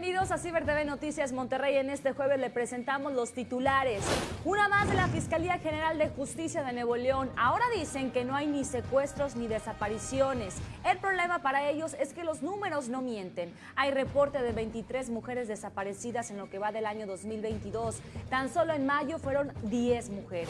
Bienvenidos a Ciber TV Noticias Monterrey. En este jueves le presentamos los titulares. Una más de la Fiscalía General de Justicia de Nuevo León. Ahora dicen que no hay ni secuestros ni desapariciones. El problema para ellos es que los números no mienten. Hay reporte de 23 mujeres desaparecidas en lo que va del año 2022. Tan solo en mayo fueron 10 mujeres.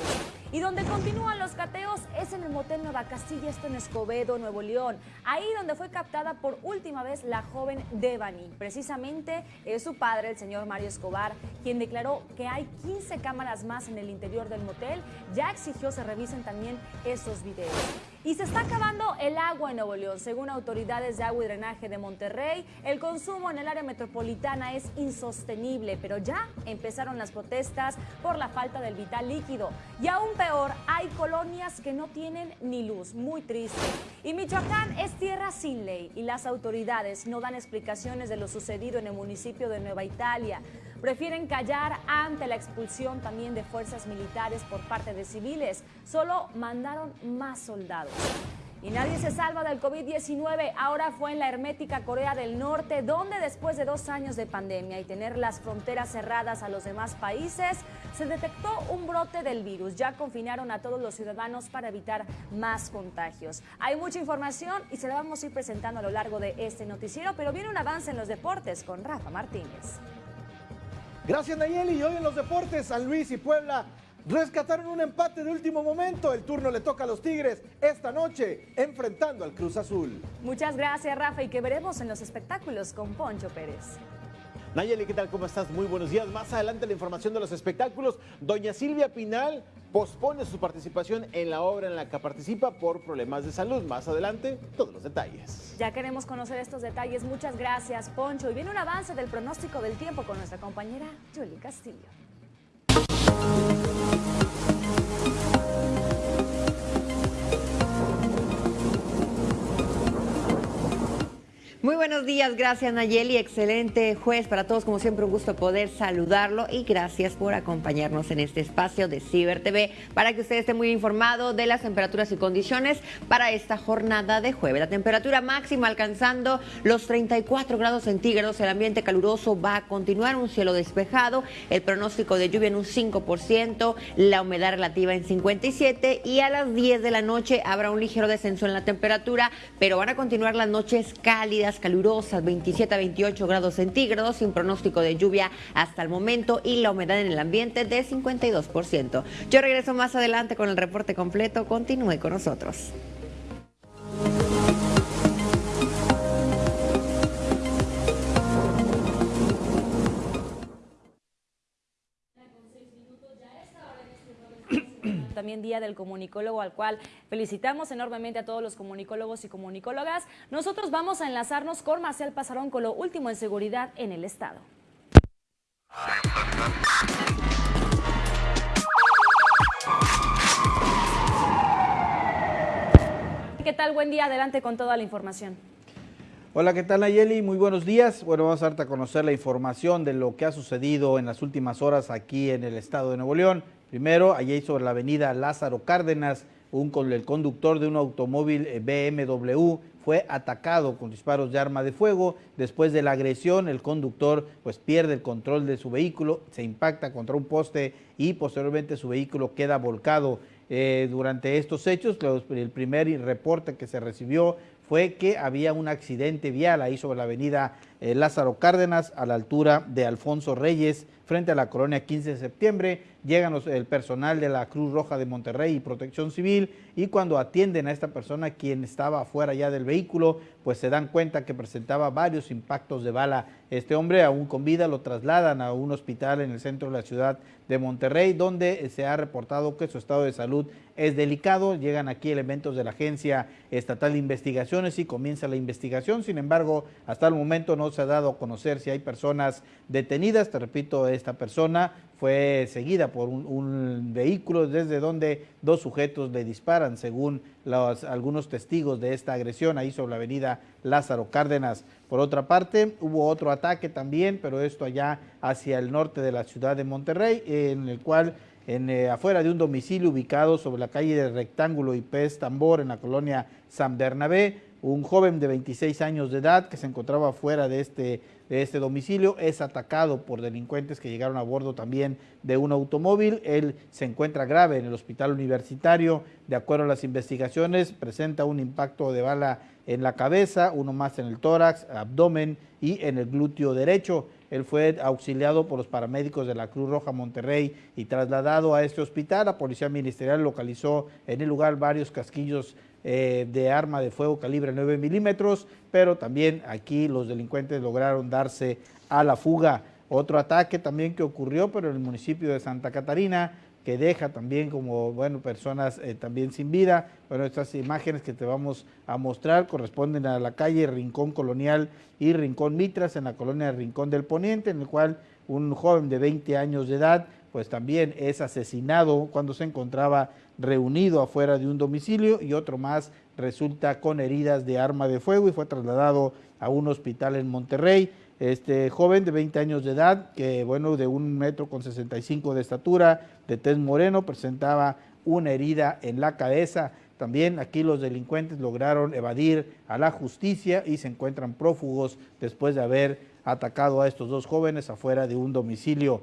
Y donde continúan los cateos es en el motel Nueva Castilla, esto en Escobedo, Nuevo León. Ahí donde fue captada por última vez la joven Devani. Precisamente es su padre, el señor Mario Escobar, quien declaró que hay 15 cámaras más en el interior del motel. Ya exigió se revisen también esos videos. Y se está acabando el agua en Nuevo León. Según autoridades de agua y drenaje de Monterrey, el consumo en el área metropolitana es insostenible, pero ya empezaron las protestas por la falta del vital líquido. Y aún peor, hay colonias que no tienen ni luz. Muy triste. Y Michoacán es tierra sin ley y las autoridades no dan explicaciones de lo sucedido en el municipio de Nueva Italia prefieren callar ante la expulsión también de fuerzas militares por parte de civiles. Solo mandaron más soldados. Y nadie se salva del COVID-19. Ahora fue en la hermética Corea del Norte, donde después de dos años de pandemia y tener las fronteras cerradas a los demás países, se detectó un brote del virus. Ya confinaron a todos los ciudadanos para evitar más contagios. Hay mucha información y se la vamos a ir presentando a lo largo de este noticiero, pero viene un avance en los deportes con Rafa Martínez. Gracias Nayeli. Y hoy en los deportes, San Luis y Puebla rescataron un empate de último momento. El turno le toca a los Tigres esta noche, enfrentando al Cruz Azul. Muchas gracias Rafa y que veremos en los espectáculos con Poncho Pérez. Nayeli, ¿qué tal? ¿Cómo estás? Muy buenos días. Más adelante la información de los espectáculos. Doña Silvia Pinal pospone su participación en la obra en la que participa por problemas de salud. Más adelante, todos los detalles. Ya queremos conocer estos detalles. Muchas gracias, Poncho. Y viene un avance del pronóstico del tiempo con nuestra compañera Julie Castillo. Muy buenos días, gracias Nayeli, excelente juez para todos, como siempre un gusto poder saludarlo y gracias por acompañarnos en este espacio de Ciber TV para que usted esté muy informado de las temperaturas y condiciones para esta jornada de jueves. La temperatura máxima alcanzando los 34 grados centígrados, el ambiente caluroso va a continuar, un cielo despejado, el pronóstico de lluvia en un 5%, la humedad relativa en 57 y a las 10 de la noche habrá un ligero descenso en la temperatura, pero van a continuar las noches cálidas calurosas, 27 a 28 grados centígrados, sin pronóstico de lluvia hasta el momento y la humedad en el ambiente de 52%. Yo regreso más adelante con el reporte completo. Continúe con nosotros. También Día del Comunicólogo, al cual felicitamos enormemente a todos los comunicólogos y comunicólogas. Nosotros vamos a enlazarnos con Marcel Pasarón con lo último en seguridad en el Estado. ¿Qué tal? Buen día, adelante con toda la información. Hola, ¿qué tal Nayeli? Muy buenos días. Bueno, vamos a darte a conocer la información de lo que ha sucedido en las últimas horas aquí en el estado de Nuevo León. Primero, allí sobre la avenida Lázaro Cárdenas, un, el conductor de un automóvil eh, BMW fue atacado con disparos de arma de fuego. Después de la agresión, el conductor pues pierde el control de su vehículo, se impacta contra un poste y posteriormente su vehículo queda volcado. Eh, durante estos hechos, el primer reporte que se recibió fue que había un accidente vial ahí sobre la avenida eh, Lázaro Cárdenas a la altura de Alfonso Reyes frente a la colonia 15 de septiembre llegan el personal de la Cruz Roja de Monterrey y Protección Civil y cuando atienden a esta persona quien estaba afuera ya del vehículo, pues se dan cuenta que presentaba varios impactos de bala. Este hombre aún con vida lo trasladan a un hospital en el centro de la ciudad de Monterrey donde se ha reportado que su estado de salud es delicado. Llegan aquí elementos de la Agencia Estatal de Investigaciones y comienza la investigación. Sin embargo, hasta el momento no se ha dado a conocer si hay personas detenidas. Te repito, esta persona fue seguida por un, vehículo desde donde dos sujetos le disparan, según algunos testigos de esta agresión ahí sobre la avenida Lázaro Cárdenas. Por otra parte, hubo otro ataque también, pero esto allá hacia el norte de la ciudad de Monterrey, en el cual en, eh, afuera de un domicilio ubicado sobre la calle de Rectángulo y Pez Tambor en la colonia San Bernabé, un joven de 26 años de edad que se encontraba fuera de este, de este domicilio es atacado por delincuentes que llegaron a bordo también de un automóvil. Él se encuentra grave en el hospital universitario. De acuerdo a las investigaciones, presenta un impacto de bala en la cabeza, uno más en el tórax, abdomen y en el glúteo derecho. Él fue auxiliado por los paramédicos de la Cruz Roja Monterrey y trasladado a este hospital. La Policía Ministerial localizó en el lugar varios casquillos eh, de arma de fuego calibre 9 milímetros, pero también aquí los delincuentes lograron darse a la fuga. Otro ataque también que ocurrió, pero en el municipio de Santa Catarina, que deja también como, bueno, personas eh, también sin vida. Bueno, estas imágenes que te vamos a mostrar corresponden a la calle Rincón Colonial y Rincón Mitras en la colonia Rincón del Poniente, en el cual un joven de 20 años de edad pues también es asesinado cuando se encontraba reunido afuera de un domicilio y otro más resulta con heridas de arma de fuego y fue trasladado a un hospital en Monterrey. Este joven de 20 años de edad, que bueno, de un metro con 65 de estatura, de tez moreno, presentaba una herida en la cabeza. También aquí los delincuentes lograron evadir a la justicia y se encuentran prófugos después de haber atacado a estos dos jóvenes afuera de un domicilio.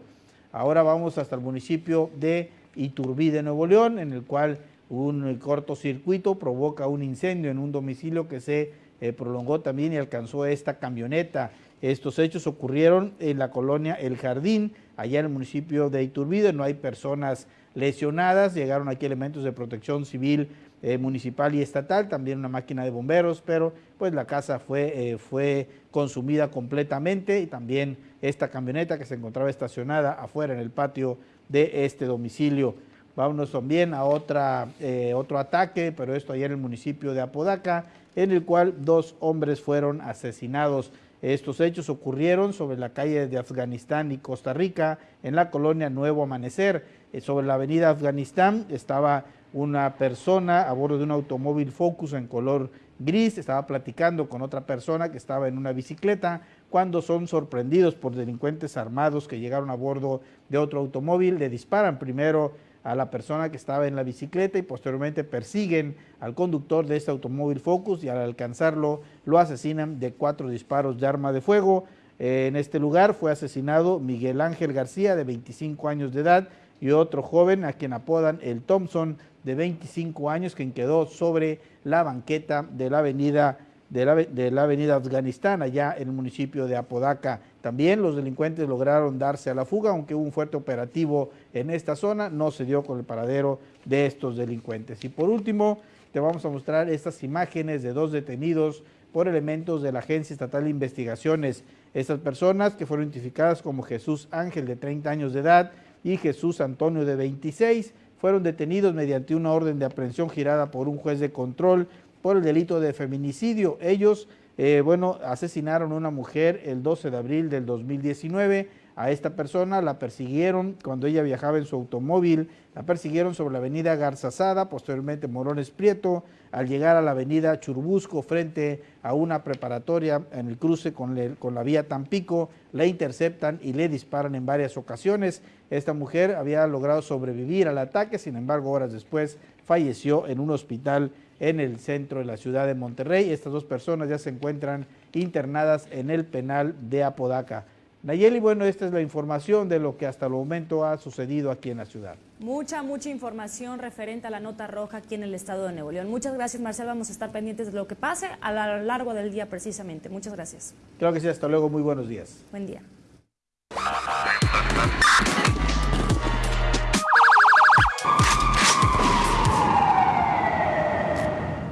Ahora vamos hasta el municipio de Iturbide, Nuevo León, en el cual un cortocircuito provoca un incendio en un domicilio que se eh, prolongó también y alcanzó esta camioneta. Estos hechos ocurrieron en la colonia El Jardín, allá en el municipio de Iturbide. No hay personas lesionadas, llegaron aquí elementos de protección civil eh, municipal y estatal, también una máquina de bomberos, pero pues la casa fue, eh, fue consumida completamente y también esta camioneta que se encontraba estacionada afuera en el patio de este domicilio. Vámonos también a otra, eh, otro ataque, pero esto allá en el municipio de Apodaca, en el cual dos hombres fueron asesinados. Estos hechos ocurrieron sobre la calle de Afganistán y Costa Rica, en la colonia Nuevo Amanecer. sobre la avenida Afganistán estaba una persona a bordo de un automóvil Focus en color gris, estaba platicando con otra persona que estaba en una bicicleta, cuando son sorprendidos por delincuentes armados que llegaron a bordo de otro automóvil, le disparan primero a la persona que estaba en la bicicleta y posteriormente persiguen al conductor de este automóvil Focus y al alcanzarlo lo asesinan de cuatro disparos de arma de fuego. en este lugar fue asesinado Miguel Ángel García de 25 años de edad y otro joven a quien apodan el Thompson de 25 años, quien quedó sobre la banqueta de la avenida de la, avenida Afganistán, allá en el municipio de Apodaca. También los delincuentes lograron darse a la fuga, aunque hubo un fuerte operativo en esta zona, no se dio con el paradero de estos delincuentes. Y por último, te vamos a mostrar estas imágenes de dos detenidos por elementos de la Agencia Estatal de Investigaciones. Estas personas que fueron identificadas como Jesús Ángel de 30 años de edad y Jesús Antonio de 26 fueron detenidos mediante una orden de aprehensión girada por un juez de control por el delito de feminicidio. Ellos, eh, bueno, asesinaron a una mujer el 12 de abril del 2019. A esta persona la persiguieron cuando ella viajaba en su automóvil, la persiguieron sobre la avenida Garzazada, posteriormente Morones Prieto, al llegar a la avenida Churbusco frente a una preparatoria en el cruce con, con la vía Tampico, la interceptan y le disparan en varias ocasiones. Esta mujer había logrado sobrevivir al ataque, sin embargo, horas después falleció en un hospital en el centro de la ciudad de Monterrey. Estas dos personas ya se encuentran internadas en el penal de Apodaca. Nayeli, bueno, esta es la información de lo que hasta el momento ha sucedido aquí en la ciudad. Mucha, mucha información referente a la nota roja aquí en el estado de Nuevo León. Muchas gracias, Marcel. Vamos a estar pendientes de lo que pase a lo largo del día precisamente. Muchas gracias. Claro que sí, hasta luego. Muy buenos días. Buen día.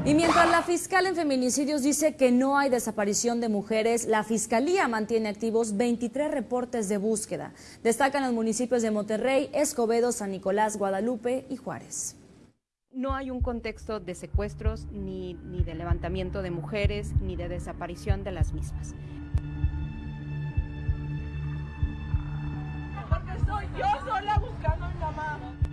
Y mientras la fiscal en feminicidios dice que no hay desaparición de mujeres, la fiscalía mantiene activos 23 reportes de búsqueda. Destacan los municipios de Monterrey, Escobedo, San Nicolás, Guadalupe y Juárez. No hay un contexto de secuestros, ni, ni de levantamiento de mujeres, ni de desaparición de las mismas. Porque soy yo sola buscando a mi mamá.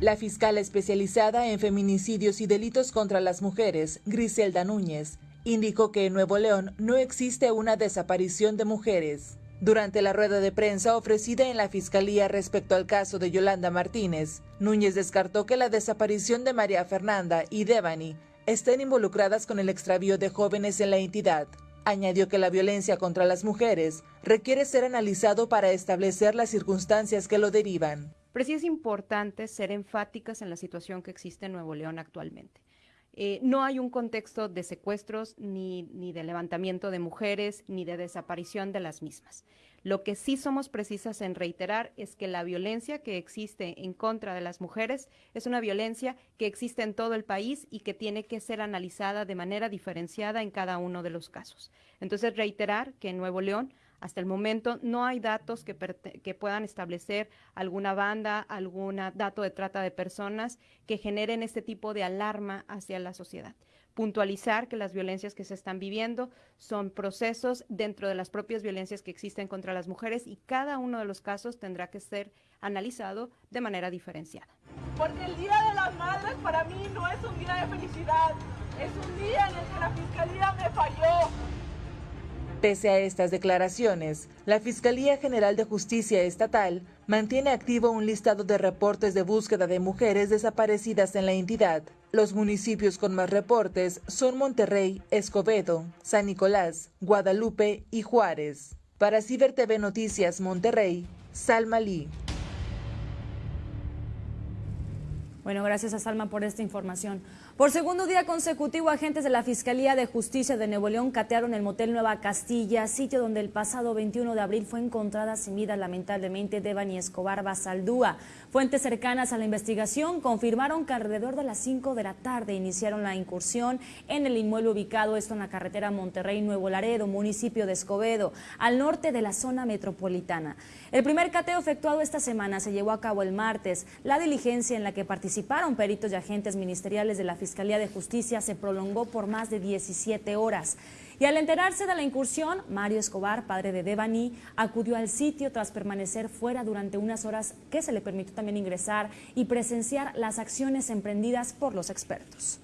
La fiscal especializada en feminicidios y delitos contra las mujeres, Griselda Núñez, indicó que en Nuevo León no existe una desaparición de mujeres. Durante la rueda de prensa ofrecida en la Fiscalía respecto al caso de Yolanda Martínez, Núñez descartó que la desaparición de María Fernanda y Devani estén involucradas con el extravío de jóvenes en la entidad. Añadió que la violencia contra las mujeres requiere ser analizado para establecer las circunstancias que lo derivan. Pero sí es importante ser enfáticas en la situación que existe en Nuevo León actualmente. Eh, no hay un contexto de secuestros, ni, ni de levantamiento de mujeres, ni de desaparición de las mismas. Lo que sí somos precisas en reiterar es que la violencia que existe en contra de las mujeres es una violencia que existe en todo el país y que tiene que ser analizada de manera diferenciada en cada uno de los casos. Entonces, reiterar que en Nuevo León hasta el momento no hay datos que, puedan establecer alguna banda, algún dato de trata de personas que generen este tipo de alarma hacia la sociedad. Puntualizar que las violencias que se están viviendo son procesos dentro de las propias violencias que existen contra las mujeres y cada uno de los casos tendrá que ser analizado de manera diferenciada. Porque el Día de las Madres para mí no es un día de felicidad, es un día en el que la Fiscalía me falló, Pese a estas declaraciones, la Fiscalía General de Justicia Estatal mantiene activo un listado de reportes de búsqueda de mujeres desaparecidas en la entidad. Los municipios con más reportes son Monterrey, Escobedo, San Nicolás, Guadalupe y Juárez. Para Ciber TV Noticias Monterrey, Salma Lee. Bueno, gracias a Salma por esta información. Por segundo día consecutivo, agentes de la Fiscalía de Justicia de Nuevo León catearon el motel Nueva Castilla, sitio donde el pasado 21 de abril fue encontrada sin vida lamentablemente Devani Escobar Basaldúa. Fuentes cercanas a la investigación confirmaron que alrededor de las 5 de la tarde iniciaron la incursión en el inmueble ubicado esto en la carretera Monterrey-Nuevo Laredo, municipio de Escobedo, al norte de la zona metropolitana. El primer cateo efectuado esta semana se llevó a cabo el martes. La diligencia en la que participaron peritos y agentes ministeriales de la Fiscalía de Justicia se prolongó por más de 17 horas. Y al enterarse de la incursión, Mario Escobar, padre de Devani, acudió al sitio tras permanecer fuera durante unas horas que se le permitió también ingresar y presenciar las acciones emprendidas por los expertos.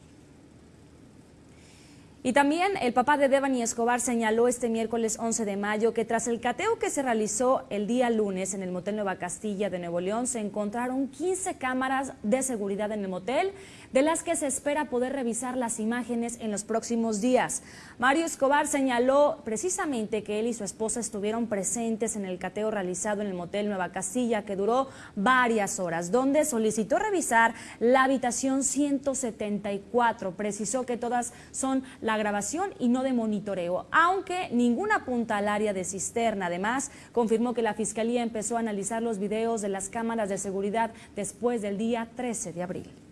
Y también el papá de Devani Escobar señaló este miércoles 11 de mayo que tras el cateo que se realizó el día lunes en el motel Nueva Castilla de Nuevo León se encontraron 15 cámaras de seguridad en el motel, de las que se espera poder revisar las imágenes en los próximos días. Mario Escobar señaló precisamente que él y su esposa estuvieron presentes en el cateo realizado en el motel Nueva Castilla que duró varias horas, donde solicitó revisar la habitación 174. Precisó que todas son la grabación y no de monitoreo, aunque ninguna apunta al área de cisterna. Además, confirmó que la Fiscalía empezó a analizar los videos de las cámaras de seguridad después del día 13 de abril.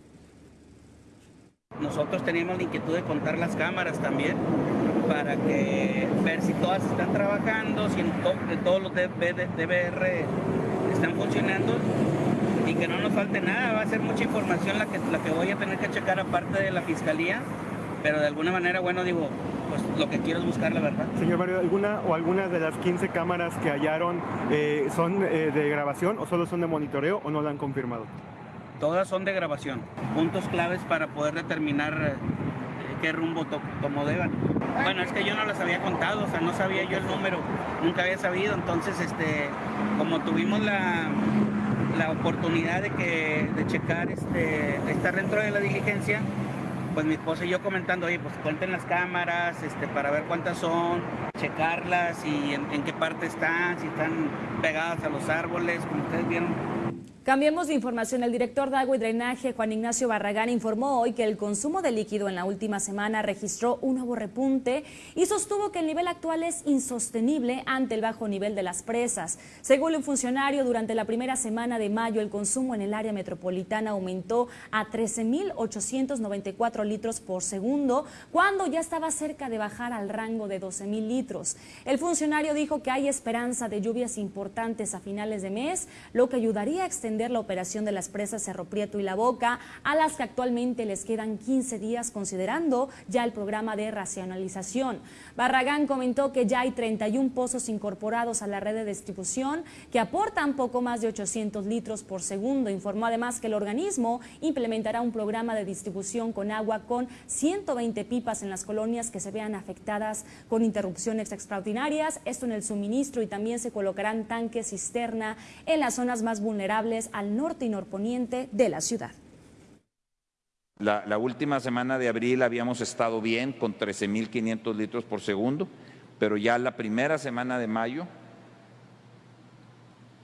Nosotros teníamos la inquietud de contar las cámaras también para que ver si todas están trabajando, si todos los DVR están funcionando y que no nos falte nada. Va a ser mucha información la que, la que voy a tener que checar aparte de la fiscalía pero de alguna manera, bueno, digo, pues lo que quiero es buscar la verdad. Señor Mario, ¿alguna o algunas de las 15 cámaras que hallaron eh, son eh, de grabación o solo son de monitoreo o no la han confirmado? Todas son de grabación, puntos claves para poder determinar eh, qué rumbo tomó Devan. Bueno, es que yo no las había contado, o sea, no sabía yo el número, nunca había sabido, entonces, este, como tuvimos la, la oportunidad de, que, de checar, este, estar dentro de la diligencia, pues mi esposa y yo comentando, oye, pues cuenten las cámaras este, para ver cuántas son, checarlas y en qué parte están, si están pegadas a los árboles, como ustedes vieron, Cambiemos de información. El director de agua y drenaje, Juan Ignacio Barragán, informó hoy que el consumo de líquido en la última semana registró un nuevo repunte y sostuvo que el nivel actual es insostenible ante el bajo nivel de las presas. Según un funcionario, durante la primera semana de mayo el consumo en el área metropolitana aumentó a 13.894 litros por segundo, cuando ya estaba cerca de bajar al rango de 12.000 litros. El funcionario dijo que hay esperanza de lluvias importantes a finales de mes, lo que ayudaría a extender la operación de las presas Cerro Prieto y La Boca, a las que actualmente les quedan 15 días considerando ya el programa de racionalización. Barragán comentó que ya hay 31 pozos incorporados a la red de distribución que aportan poco más de 800 litros por segundo. Informó además que el organismo implementará un programa de distribución con agua con 120 pipas en las colonias que se vean afectadas con interrupciones extraordinarias, esto en el suministro y también se colocarán tanques cisterna en las zonas más vulnerables al norte y norponiente de la ciudad. La, última semana de abril habíamos estado bien con 13.500 litros por segundo, pero ya la primera semana de mayo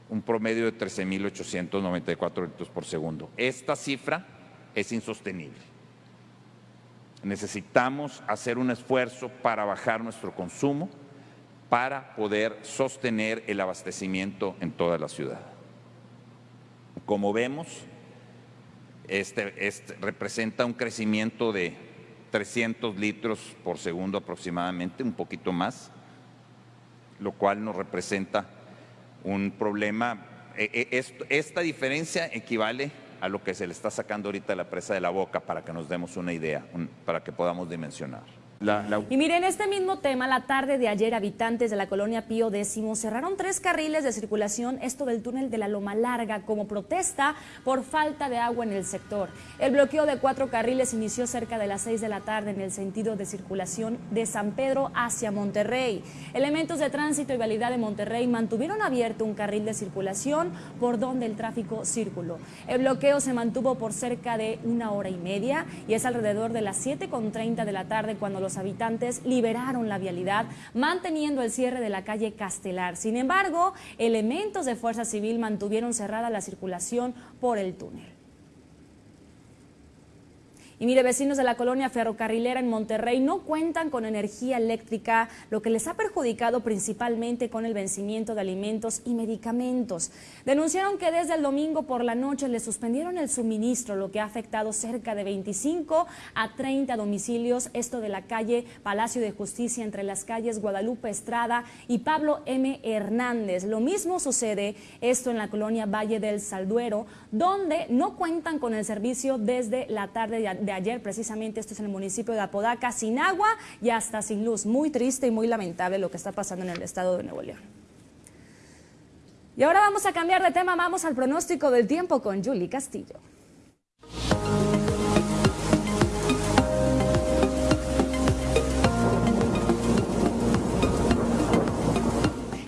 un promedio de 13.894 litros por segundo. Esta cifra es insostenible. Necesitamos hacer un esfuerzo para bajar nuestro consumo para poder sostener el abastecimiento en toda la ciudad. Como vemos, este, este, representa un crecimiento de 300 litros por segundo aproximadamente, un poquito más, lo cual nos representa un problema. E, e, esta diferencia equivale a lo que se le está sacando ahorita la presa de la boca para que nos demos una idea, para que podamos dimensionar. Y miren, este mismo tema, la tarde de ayer, habitantes de la colonia Pío X cerraron tres carriles de circulación, esto del túnel de la Loma Larga, como protesta por falta de agua en el sector. El bloqueo de cuatro carriles inició cerca de las seis de la tarde en el sentido de circulación de San Pedro hacia Monterrey. Elementos de tránsito y validad de Monterrey mantuvieron abierto un carril de circulación por donde el tráfico circuló. El bloqueo se mantuvo por cerca de una hora y media y es alrededor de las 7.30 de la tarde cuando los los habitantes liberaron la vialidad, manteniendo el cierre de la calle Castelar. Sin embargo, elementos de Fuerza Civil mantuvieron cerrada la circulación por el túnel. Y mire, vecinos de la colonia ferrocarrilera en Monterrey no cuentan con energía eléctrica, lo que les ha perjudicado principalmente con el vencimiento de alimentos y medicamentos. Denunciaron que desde el domingo por la noche les suspendieron el suministro, lo que ha afectado cerca de 25 a 30 domicilios, esto de la calle Palacio de Justicia entre las calles Guadalupe Estrada y Pablo M. Hernández. Lo mismo sucede esto en la colonia Valle del Salduero, donde no cuentan con el servicio desde la tarde de ayer, precisamente esto es en el municipio de Apodaca, sin agua y hasta sin luz. Muy triste y muy lamentable lo que está pasando en el estado de Nuevo León. Y ahora vamos a cambiar de tema, vamos al pronóstico del tiempo con Julie Castillo.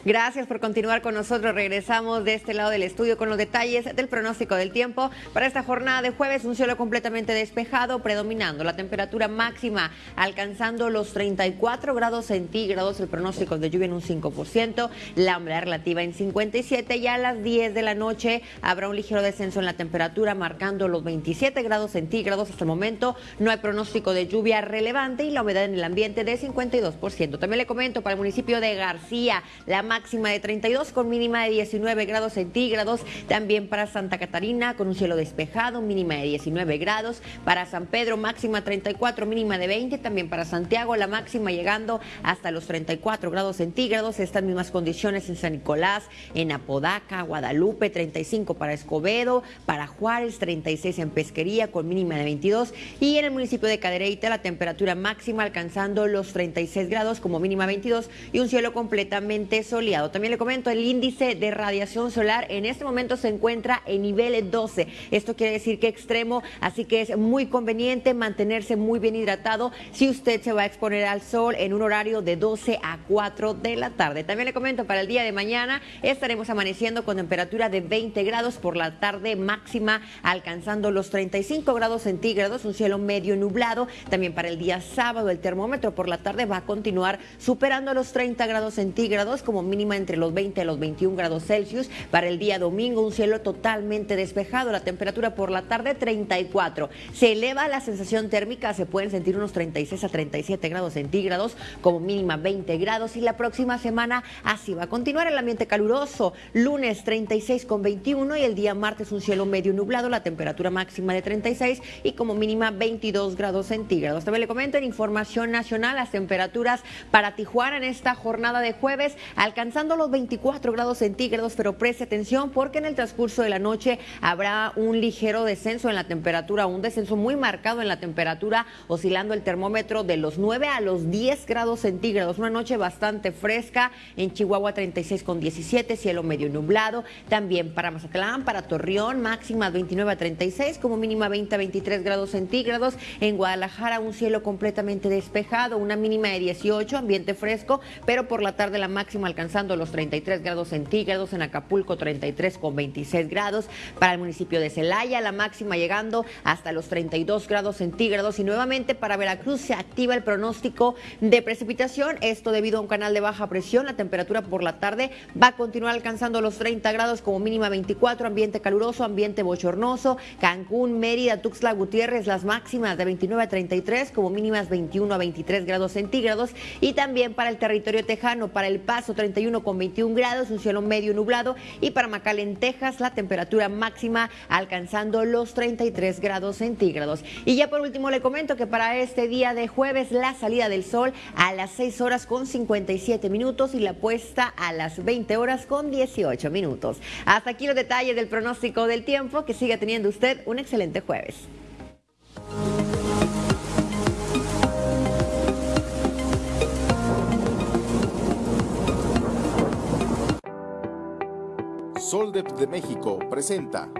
Gracias por continuar con nosotros. Regresamos de este lado del estudio con los detalles del pronóstico del tiempo. Para esta jornada de jueves, un cielo completamente despejado, predominando la temperatura máxima alcanzando los 34 grados centígrados, el pronóstico de lluvia en un 5%, la humedad relativa en 57 y a las 10 de la noche habrá un ligero descenso en la temperatura marcando los 27 grados centígrados. Hasta el momento no hay pronóstico de lluvia relevante y la humedad en el ambiente de 52%. También le comento para el municipio de García, la máxima de 32 con mínima de 19 grados centígrados. También para Santa Catarina con un cielo despejado, mínima de 19 grados. Para San Pedro máxima 34, mínima de 20. También para Santiago la máxima llegando hasta los 34 grados centígrados. Estas mismas condiciones en San Nicolás, en Apodaca, Guadalupe 35 para Escobedo, para Juárez 36 en Pesquería con mínima de 22 y en el municipio de Cadereyta la temperatura máxima alcanzando los 36 grados como mínima 22 y un cielo completamente soleado también le comento, el índice de radiación solar en este momento se encuentra en nivel 12. Esto quiere decir que extremo, así que es muy conveniente mantenerse muy bien hidratado si usted se va a exponer al sol en un horario de 12 a 4 de la tarde. También le comento, para el día de mañana estaremos amaneciendo con temperatura de 20 grados por la tarde máxima, alcanzando los 35 grados centígrados, un cielo medio nublado. También para el día sábado el termómetro por la tarde va a continuar superando los 30 grados centígrados como mínima entre los 20 a los 21 grados Celsius. Para el día domingo, un cielo totalmente despejado. La temperatura por la tarde 34. Se eleva la sensación térmica, se pueden sentir unos 36 a 37 grados centígrados, como mínima 20 grados. Y la próxima semana así va a continuar el ambiente caluroso. Lunes 36 con 21 y el día martes un cielo medio nublado, la temperatura máxima de 36 y como mínima 22 grados centígrados. También le comento en información nacional las temperaturas para Tijuana en esta jornada de jueves alcanzan alcanzando los 24 grados centígrados, pero preste atención porque en el transcurso de la noche habrá un ligero descenso en la temperatura, un descenso muy marcado en la temperatura, oscilando el termómetro de los 9 a los 10 grados centígrados. Una noche bastante fresca en Chihuahua 36 con 17, cielo medio nublado. También para Mazatlán, para Torreón, máxima 29 a 36, como mínima 20 a 23 grados centígrados. En Guadalajara, un cielo completamente despejado, una mínima de 18, ambiente fresco, pero por la tarde la máxima alcanzando los 33 grados centígrados. En Acapulco, 33 con 26 grados. Para el municipio de Celaya, la máxima llegando hasta los 32 grados centígrados. Y nuevamente para Veracruz se activa el pronóstico de precipitación. Esto debido a un canal de baja presión. La temperatura por la tarde va a continuar alcanzando los 30 grados como mínima 24. Ambiente caluroso, ambiente bochornoso. Cancún, Mérida, Tuxtla Gutiérrez, las máximas de 29 a 33 como mínimas 21 a 23 grados centígrados. Y también para el territorio tejano, para El Paso 31 con 21 grados, un cielo medio nublado. Y para McAllen, Texas, la temperatura máxima alcanzando los 33 grados centígrados. Y ya por último le comento que para este día de jueves la salida del sol a las 6 horas con 57 minutos y la puesta a las 20 horas con 18 minutos. Hasta aquí los detalles del pronóstico del tiempo. Que siga teniendo usted un excelente jueves. De México presenta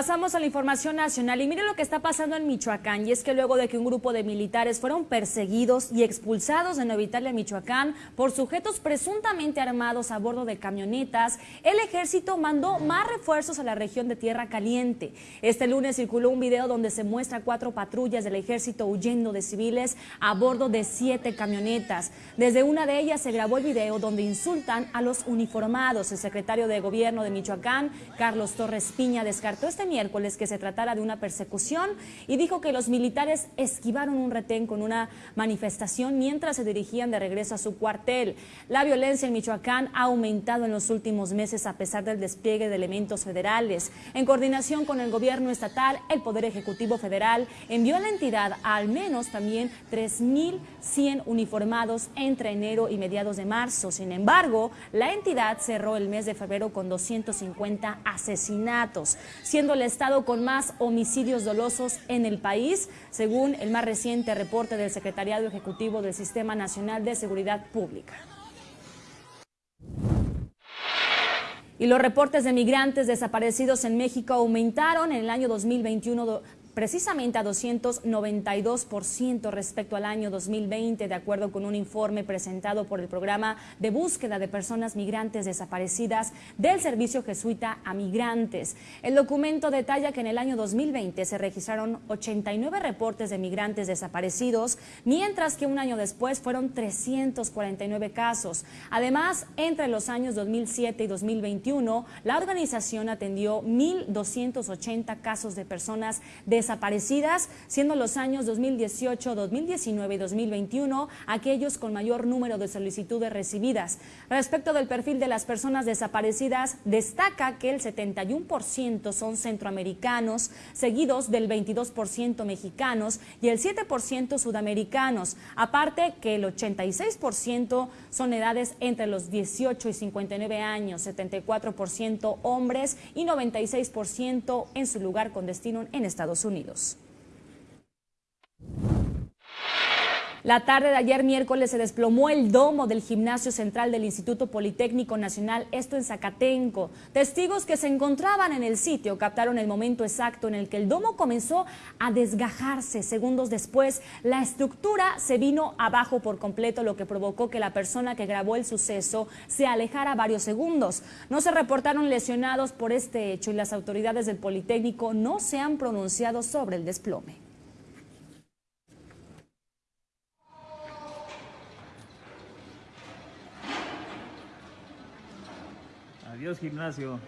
Pasamos a la información nacional y mire lo que está pasando en Michoacán y es que luego de que un grupo de militares fueron perseguidos y expulsados de Nueva Italia, Michoacán, por sujetos presuntamente armados a bordo de camionetas, el ejército mandó más refuerzos a la región de Tierra Caliente. Este lunes circuló un video donde se muestra cuatro patrullas del ejército huyendo de civiles a bordo de siete camionetas. Desde una de ellas se grabó el video donde insultan a los uniformados. El secretario de gobierno de Michoacán, Carlos Torres Piña, descartó este miércoles que se tratara de una persecución y dijo que los militares esquivaron un retén con una manifestación mientras se dirigían de regreso a su cuartel. La violencia en Michoacán ha aumentado en los últimos meses a pesar del despliegue de elementos federales. En coordinación con el gobierno estatal, el Poder Ejecutivo Federal envió a la entidad al menos también 3.100 uniformados entre enero y mediados de marzo. Sin embargo, la entidad cerró el mes de febrero con 250 asesinatos, siendo el estado con más homicidios dolosos en el país, según el más reciente reporte del Secretariado Ejecutivo del Sistema Nacional de Seguridad Pública. Y los reportes de migrantes desaparecidos en México aumentaron en el año 2021 precisamente a 292% respecto al año 2020, de acuerdo con un informe presentado por el programa de búsqueda de personas migrantes desaparecidas del Servicio Jesuita a Migrantes. El documento detalla que en el año 2020 se registraron 89 reportes de migrantes desaparecidos, mientras que un año después fueron 349 casos. Además, entre los años 2007 y 2021, la organización atendió 1.280 casos de personas desaparecidas desaparecidas, siendo los años 2018, 2019 y 2021 aquellos con mayor número de solicitudes recibidas. Respecto del perfil de las personas desaparecidas, destaca que el 71% son centroamericanos, seguidos del 22% mexicanos y el 7% sudamericanos. Aparte que el 86% son edades entre los 18 y 59 años, 74% hombres y 96% en su lugar con destino en Estados Unidos. Unidos. La tarde de ayer miércoles se desplomó el domo del gimnasio central del Instituto Politécnico Nacional, esto en Zacatenco. Testigos que se encontraban en el sitio captaron el momento exacto en el que el domo comenzó a desgajarse. Segundos después, la estructura se vino abajo por completo, lo que provocó que la persona que grabó el suceso se alejara varios segundos. No se reportaron lesionados por este hecho y las autoridades del Politécnico no se han pronunciado sobre el desplome. Adiós gimnasio.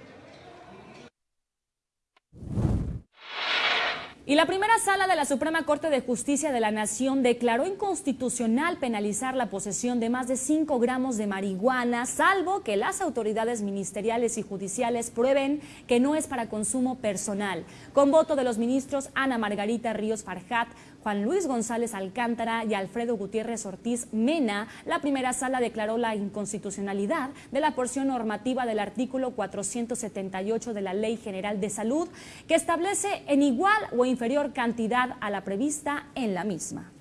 Y la primera sala de la Suprema Corte de Justicia de la Nación declaró inconstitucional penalizar la posesión de más de 5 gramos de marihuana, salvo que las autoridades ministeriales y judiciales prueben que no es para consumo personal. Con voto de los ministros Ana Margarita Ríos Farjat, Juan Luis González Alcántara y Alfredo Gutiérrez Ortiz Mena, la primera sala declaró la inconstitucionalidad de la porción normativa del artículo 478 de la Ley General de Salud, que establece en igual o inferior cantidad a la prevista en la misma.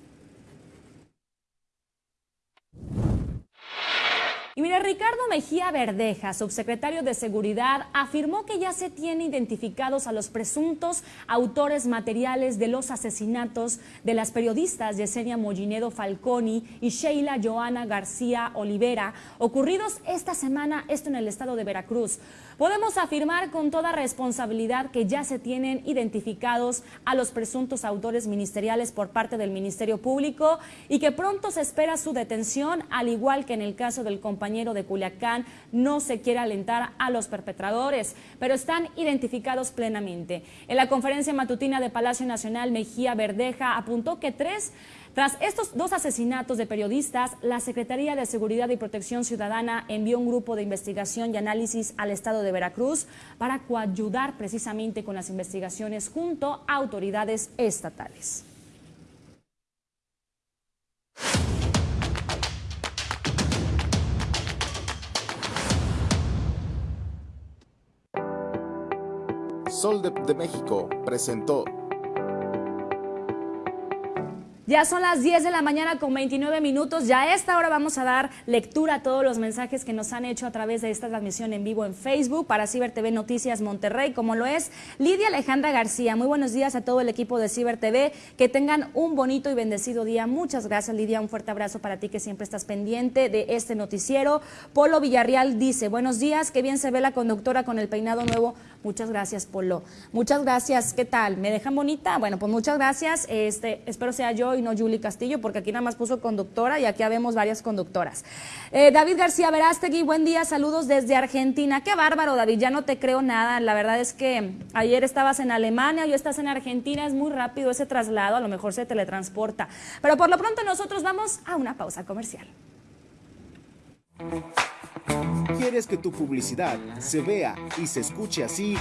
Y mira, Ricardo Mejía Verdeja, subsecretario de Seguridad, afirmó que ya se tiene identificados a los presuntos autores materiales de los asesinatos de las periodistas Yesenia Mollinedo Falconi y Sheila Joana García Olivera, ocurridos esta semana, esto en el estado de Veracruz. Podemos afirmar con toda responsabilidad que ya se tienen identificados a los presuntos autores ministeriales por parte del Ministerio Público y que pronto se espera su detención, al igual que en el caso del compañero de Culiacán, no se quiere alentar a los perpetradores, pero están identificados plenamente. En la conferencia matutina de Palacio Nacional, Mejía Verdeja apuntó que tres tras estos dos asesinatos de periodistas, la Secretaría de Seguridad y Protección Ciudadana envió un grupo de investigación y análisis al estado de Veracruz para coayudar precisamente con las investigaciones junto a autoridades estatales. Sol de, de México presentó Ya son las 10 de la mañana con 29 minutos. Ya a esta hora vamos a dar lectura a todos los mensajes que nos han hecho a través de esta transmisión en vivo en Facebook para Ciber TV Noticias Monterrey, como lo es Lidia Alejandra García. Muy buenos días a todo el equipo de Ciber TV. Que tengan un bonito y bendecido día. Muchas gracias, Lidia. Un fuerte abrazo para ti que siempre estás pendiente de este noticiero. Polo Villarreal dice, buenos días, qué bien se ve la conductora con el peinado nuevo. Muchas gracias, Polo. Muchas gracias. ¿Qué tal? ¿Me dejan bonita? Bueno, pues muchas gracias. Este, espero sea yo y no Julie Castillo, porque aquí nada más puso conductora y aquí vemos varias conductoras. Eh, David García Verástegui, buen día, saludos desde Argentina. Qué bárbaro, David, ya no te creo nada. La verdad es que ayer estabas en Alemania, hoy estás en Argentina, es muy rápido ese traslado, a lo mejor se teletransporta. Pero por lo pronto nosotros vamos a una pausa comercial. ¿Quieres que tu publicidad se vea y se escuche así?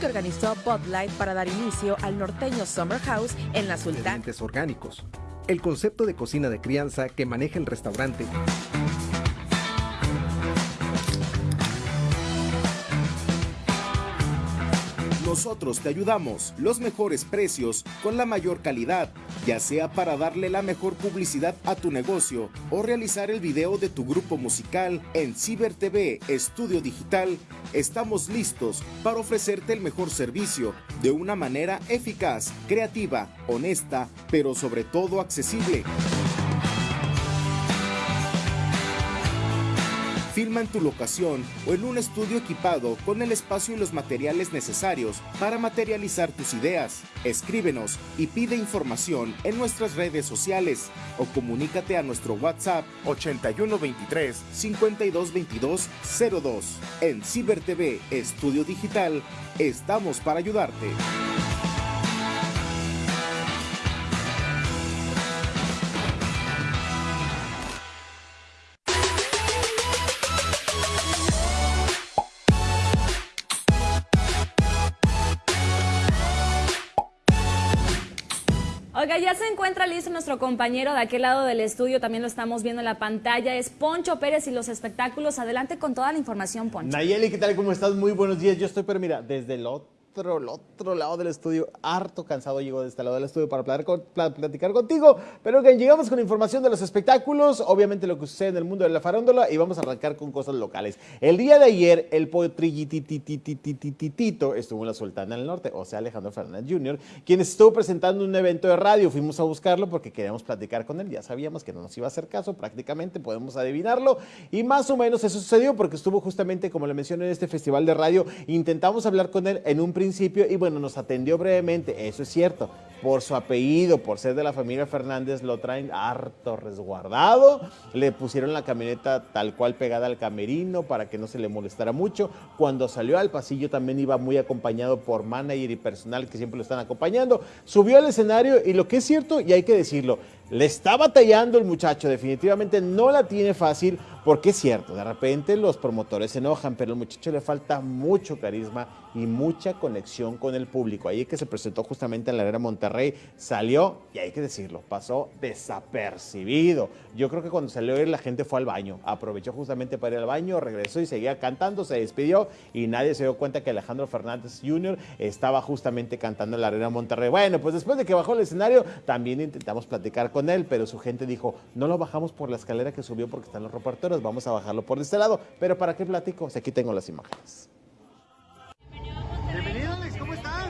Que organizó Bud Light para dar inicio al norteño Summer House en la Sultana. Orgánicos. El concepto de cocina de crianza que maneja el restaurante. Nosotros te ayudamos, los mejores precios con la mayor calidad, ya sea para darle la mejor publicidad a tu negocio o realizar el video de tu grupo musical en Ciber TV Estudio Digital. Estamos listos para ofrecerte el mejor servicio de una manera eficaz, creativa, honesta, pero sobre todo accesible. Filma en tu locación o en un estudio equipado con el espacio y los materiales necesarios para materializar tus ideas. Escríbenos y pide información en nuestras redes sociales o comunícate a nuestro WhatsApp 8123 5222 02. En Ciber TV Estudio Digital estamos para ayudarte. Ya se encuentra listo nuestro compañero de aquel lado del estudio, también lo estamos viendo en la pantalla, es Poncho Pérez y los espectáculos. Adelante con toda la información, Poncho. Nayeli, ¿qué tal? ¿Cómo estás? Muy buenos días. Yo estoy, pero mira, desde el otro, el otro lado del estudio, harto cansado llego de este lado del estudio para platicar, con- pla- platicar contigo, pero que llegamos con información de los espectáculos, obviamente lo que sucede en el mundo de la farándula y vamos a arrancar con cosas locales. El día de ayer, el potrillitititititito estuvo en la Sultana del Norte, o sea, Alejandro Fernández Jr., quien estuvo presentando un evento de radio. Fuimos a buscarlo porque queríamos platicar con él, ya sabíamos que no nos iba a hacer caso, prácticamente podemos adivinarlo, y más o menos eso sucedió porque estuvo justamente, como le mencioné, en este festival de radio. Intentamos hablar con él en un principio y bueno, nos atendió brevemente, eso es cierto. por su apellido, por ser de la familia Fernández, lo traen harto resguardado. Le pusieron la camioneta tal cual pegada al camerino para que no se le molestara mucho. Cuando salió al pasillo también iba muy acompañado por manager y personal que siempre lo están acompañando. Subió al escenario y lo que es cierto, y hay que decirlo, le está batallando el muchacho, definitivamente no la tiene fácil, porque es cierto, de repente los promotores se enojan, pero al muchacho le falta mucho carisma y mucha conexión con el público. Ahí que se presentó justamente en la Arena Monterrey, salió, y hay que decirlo, pasó desapercibido. Yo creo que cuando salió la gente fue al baño, aprovechó justamente para ir al baño, regresó y seguía cantando, se despidió y nadie se dio cuenta que Alejandro Fernández Jr. estaba justamente cantando en la Arena Monterrey. Bueno, pues después de que bajó el escenario, también intentamos platicar con él, pero su gente dijo, no lo bajamos por la escalera que subió porque están los reporteros vamos a bajarlo por este lado. Pero ¿para qué platico? O aquí tengo las imágenes. Bienvenido, Alex, ¿cómo estás?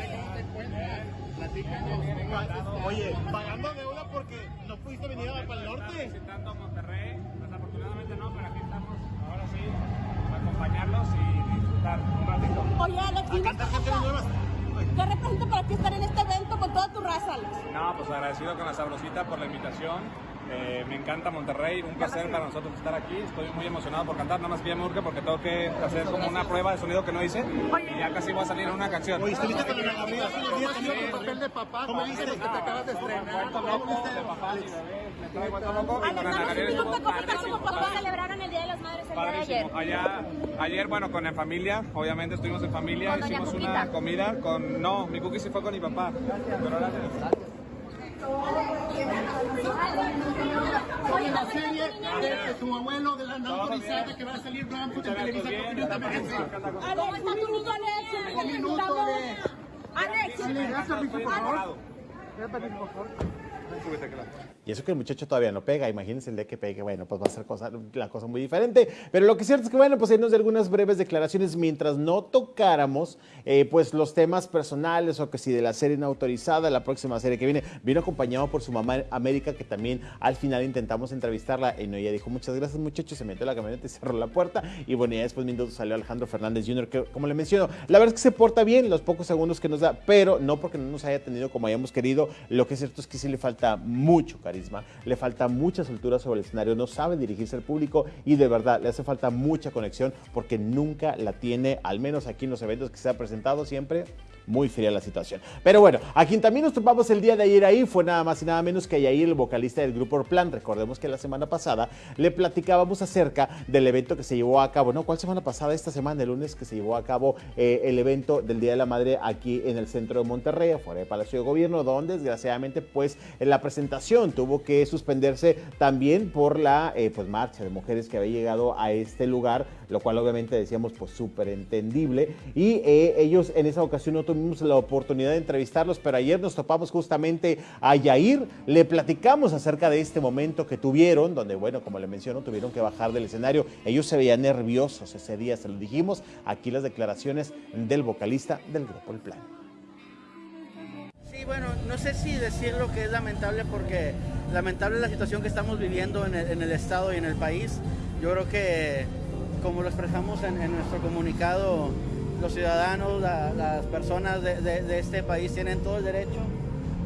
Oye, pagando deuda porque no pudiste venir a para el norte. Visitando Monterrey, desafortunadamente no, pero aquí estamos ahora sí, para acompañarlos y disfrutar un ratito. Oye, Alex, ¿Qué representa para ti estar en este evento con toda tu raza, Alex? No, pues agradecido con la sabrosita por la invitación eh, me encanta Monterrey, un placer para nosotros estar aquí. Estoy muy emocionado por cantar, nada más que ya me urge porque tengo que hacer como una prueba de sonido que no hice y ya casi voy a salir en una canción. Oye, estuviste con días haciendo tu papel de papá. ¿Cómo viste que te acabas de estrenar? ¿Cómo viste de papá? Me traigo a loco y con Ana Gabriela. ¿Cómo papá celebraron el Día de las Madres el día de ayer? Allá, ayer, bueno, con la familia, obviamente estuvimos en familia, hicimos una comida con... No, mi cookie se fue con mi papá. Pero gracias. Oye, la serie de, tu abuelo de la no autorizada que va a salir Blanco de Televisa. ¿Cómo está tu niño Alex? Un minuto de... Alex, ¿le das permiso, por favor? ¿Le das permiso, por favor? Y eso que el muchacho todavía no pega, imagínense el día que pegue, bueno, pues va a ser cosa, la cosa muy diferente. Pero lo que es cierto es que, bueno, pues irnos de algunas breves declaraciones mientras no tocáramos, eh, pues los temas personales o que si de la serie no autorizada, la próxima serie que viene, vino acompañado por su mamá América, que también al final intentamos entrevistarla y no, ella dijo, muchas gracias muchachos, se metió a la camioneta y cerró la puerta. Y bueno, ya después minutos salió Alejandro Fernández Jr., que como le menciono, la verdad es que se porta bien los pocos segundos que nos da, pero no porque no nos haya tenido como hayamos querido, lo que es cierto es que sí le falta mucho le falta mucha soltura sobre el escenario, no sabe dirigirse al público y de verdad le hace falta mucha conexión porque nunca la tiene, al menos aquí en los eventos que se ha presentado siempre muy fría la situación. Pero bueno, a quien también nos topamos el día de ayer ahí fue nada más y nada menos que Yair, el vocalista del grupo Plan. Recordemos que la semana pasada le platicábamos acerca del evento que se llevó a cabo, ¿no? ¿Cuál semana pasada? Esta semana, el lunes, que se llevó a cabo eh, el evento del Día de la Madre aquí en el centro de Monterrey, fuera del Palacio de Gobierno, donde desgraciadamente pues la presentación tuvo que suspenderse también por la eh, pues marcha de mujeres que había llegado a este lugar, lo cual obviamente decíamos pues súper entendible. Y eh, ellos en esa ocasión no tuvimos la oportunidad de entrevistarlos, pero ayer nos topamos justamente a Yair, le platicamos acerca de este momento que tuvieron, donde, bueno, como le menciono, tuvieron que bajar del escenario. Ellos se veían nerviosos ese día, se lo dijimos. Aquí las declaraciones del vocalista del grupo El Plan. Sí, bueno, no sé si decir lo que es lamentable porque lamentable es la situación que estamos viviendo en el, Estado y en el país. Yo creo que, como lo expresamos en nuestro comunicado, los ciudadanos, las personas de, este país tienen todo el derecho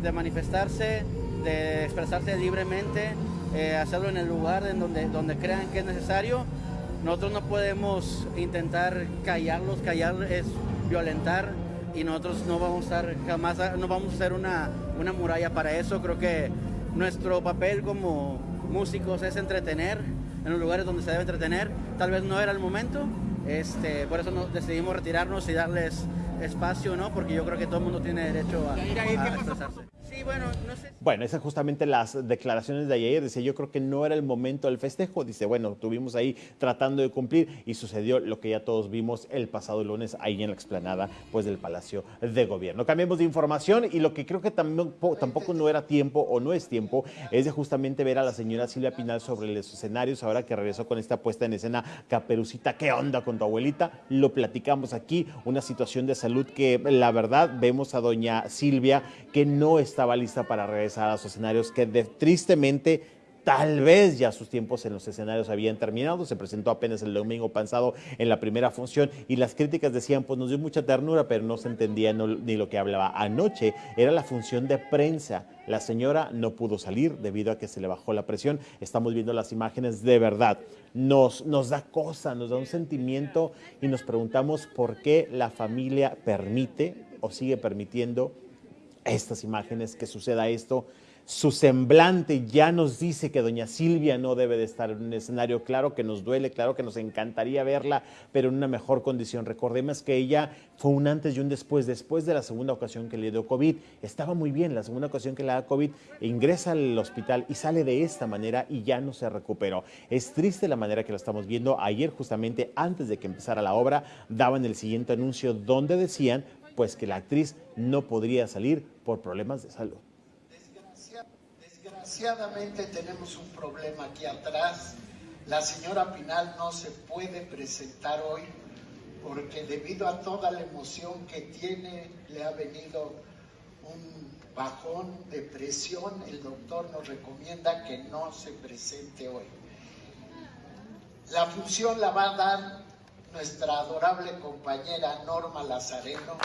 de manifestarse, de expresarse libremente, eh, hacerlo en el lugar en donde, donde crean que es necesario. Nosotros no podemos intentar callarlos, callar es violentar y nosotros no vamos a estar jamás, no vamos a ser una, una muralla para eso. Creo que nuestro papel como músicos es entretener en los lugares donde se debe entretener. Tal vez no era el momento, este, por eso decidimos retirarnos y darles espacio, ¿no? Porque yo creo que todo el mundo tiene derecho a, a expresarse. Bueno, no sé. Bueno, esas justamente las declaraciones de ayer. Dice, yo creo que no era el momento del festejo. Dice, bueno, tuvimos ahí tratando de cumplir y sucedió lo que ya todos vimos el pasado lunes ahí en la explanada pues, del Palacio de Gobierno. Cambiemos de información y lo que creo que tampoco, tampoco no era tiempo o no es tiempo es de justamente ver a la señora Silvia Pinal sobre los escenarios ahora que regresó con esta puesta en escena Caperucita. ¿Qué onda con tu abuelita? Lo platicamos aquí, una situación de salud que la verdad vemos a doña Silvia que no está lista para regresar a los escenarios, que tristemente Tal vez ya sus tiempos en los escenarios habían terminado, se presentó apenas el domingo pasado en la primera función y las críticas decían, pues nos dio mucha ternura, pero no se entendía ni lo que hablaba. Anoche. Era la función de prensa, la señora no pudo salir debido a que se le bajó la presión, estamos viendo las imágenes de verdad, nos, nos da cosa, nos da un sentimiento y nos preguntamos por qué la familia permite o sigue permitiendo estas imágenes, que suceda esto su semblante ya nos dice que doña Silvia no debe de estar en un escenario. Claro que nos duele, claro que nos encantaría verla, pero en una mejor condición. Recordemos que ella fue un antes y un después. Después de la segunda ocasión que le dio COVID, estaba muy bien. La segunda ocasión que le da COVID, ingresa al hospital y sale de esta manera y ya no se recuperó. Es triste la manera que lo estamos viendo. Ayer, justamente antes de que empezara la obra, daban el siguiente anuncio donde decían pues que la actriz no podría salir por problemas de salud. Desgraciadamente tenemos un problema aquí atrás. La señora Pinal no se puede presentar hoy porque debido a toda la emoción que tiene le ha venido un bajón de presión. El doctor nos recomienda que no se presente hoy. La función la va a dar nuestra adorable compañera Norma Lazareno.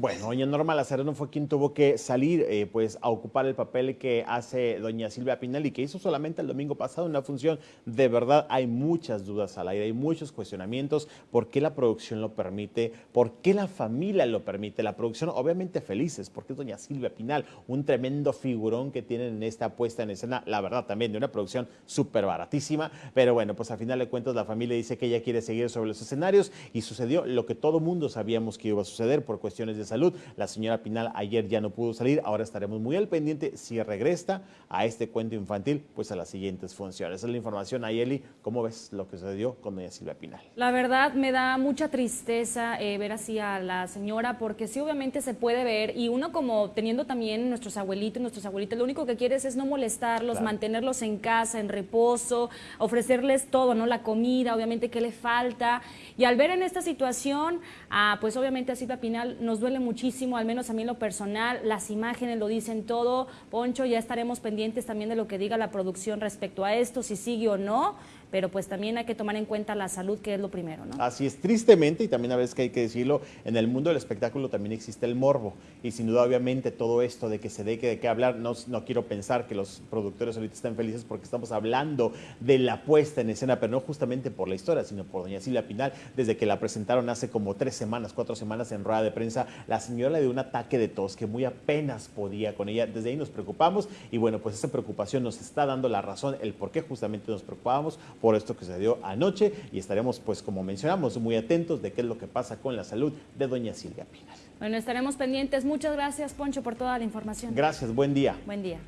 Bueno, doña Norma Lazareno fue quien tuvo que salir eh, pues, a ocupar el papel que hace doña Silvia Pinal y que hizo solamente el domingo pasado una función. De verdad, hay muchas dudas al aire, hay muchos cuestionamientos. ¿Por qué la producción lo permite? ¿Por qué la familia lo permite? La producción, obviamente felices, porque es doña Silvia Pinal, un tremendo figurón que tienen en esta puesta en escena, la verdad también de una producción súper baratísima. Pero bueno, pues a final de cuentas la familia dice que ella quiere seguir sobre los escenarios y sucedió lo que todo mundo sabíamos que iba a suceder por cuestiones de salud. La señora Pinal ayer ya no pudo salir, ahora estaremos muy al pendiente si regresa a este cuento infantil, pues a las siguientes funciones. Esa es la información, Ayeli, ¿cómo ves lo que sucedió con doña Silvia Pinal? La verdad me da mucha tristeza eh, ver así a la señora, porque sí obviamente se puede ver, y uno como teniendo también nuestros abuelitos, nuestros abuelitos, lo único que quieres es no molestarlos, mantenerlos en casa, en reposo, ofrecerles todo, ¿no? La comida, obviamente qué le falta, y al ver en esta situación, ah, pues obviamente a Silvia Pinal nos duele muchísimo, al menos a mí en lo personal, las imágenes lo dicen todo. Poncho, ya estaremos pendientes también de lo que diga la producción respecto a esto, si sigue o no pero pues también hay que tomar en cuenta la salud, que es lo primero, ¿no? Así es, tristemente, y también a veces que hay que decirlo, en el mundo del espectáculo también existe el morbo, y sin duda obviamente todo esto de que se deje de qué hablar, no, no quiero pensar que los productores ahorita están felices porque estamos hablando de la puesta en escena, pero no justamente por la historia, sino por doña Silvia Pinal, desde que la presentaron hace como tres semanas, cuatro semanas en rueda de prensa, la señora le dio un ataque de tos que muy apenas podía con ella, desde ahí nos preocupamos, y bueno, pues esa preocupación nos está dando la razón, el por qué justamente nos preocupábamos, por esto que se dio anoche y estaremos, pues como mencionamos, muy atentos de qué es lo que pasa con la salud de doña Silvia Pinal. Bueno, estaremos pendientes. Muchas gracias, Poncho, por toda la información. Gracias, buen día. Buen día.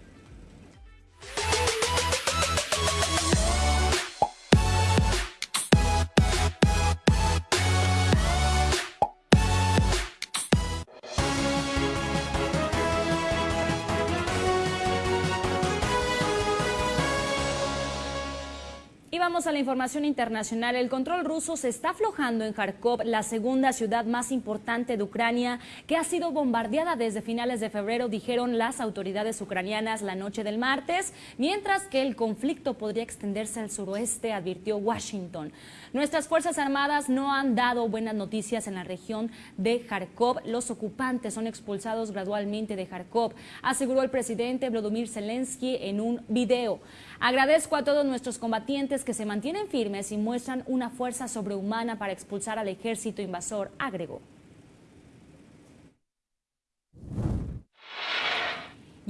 Vamos a la información internacional. El control ruso se está aflojando en Kharkov, la segunda ciudad más importante de Ucrania, que ha sido bombardeada desde finales de febrero, dijeron las autoridades ucranianas la noche del martes, mientras que el conflicto podría extenderse al suroeste, advirtió Washington. Nuestras Fuerzas Armadas no han dado buenas noticias en la región de Kharkov. Los ocupantes son expulsados gradualmente de Kharkov, aseguró el presidente Vladimir Zelensky en un video. Agradezco a todos nuestros combatientes que se mantienen firmes y muestran una fuerza sobrehumana para expulsar al ejército invasor, agregó.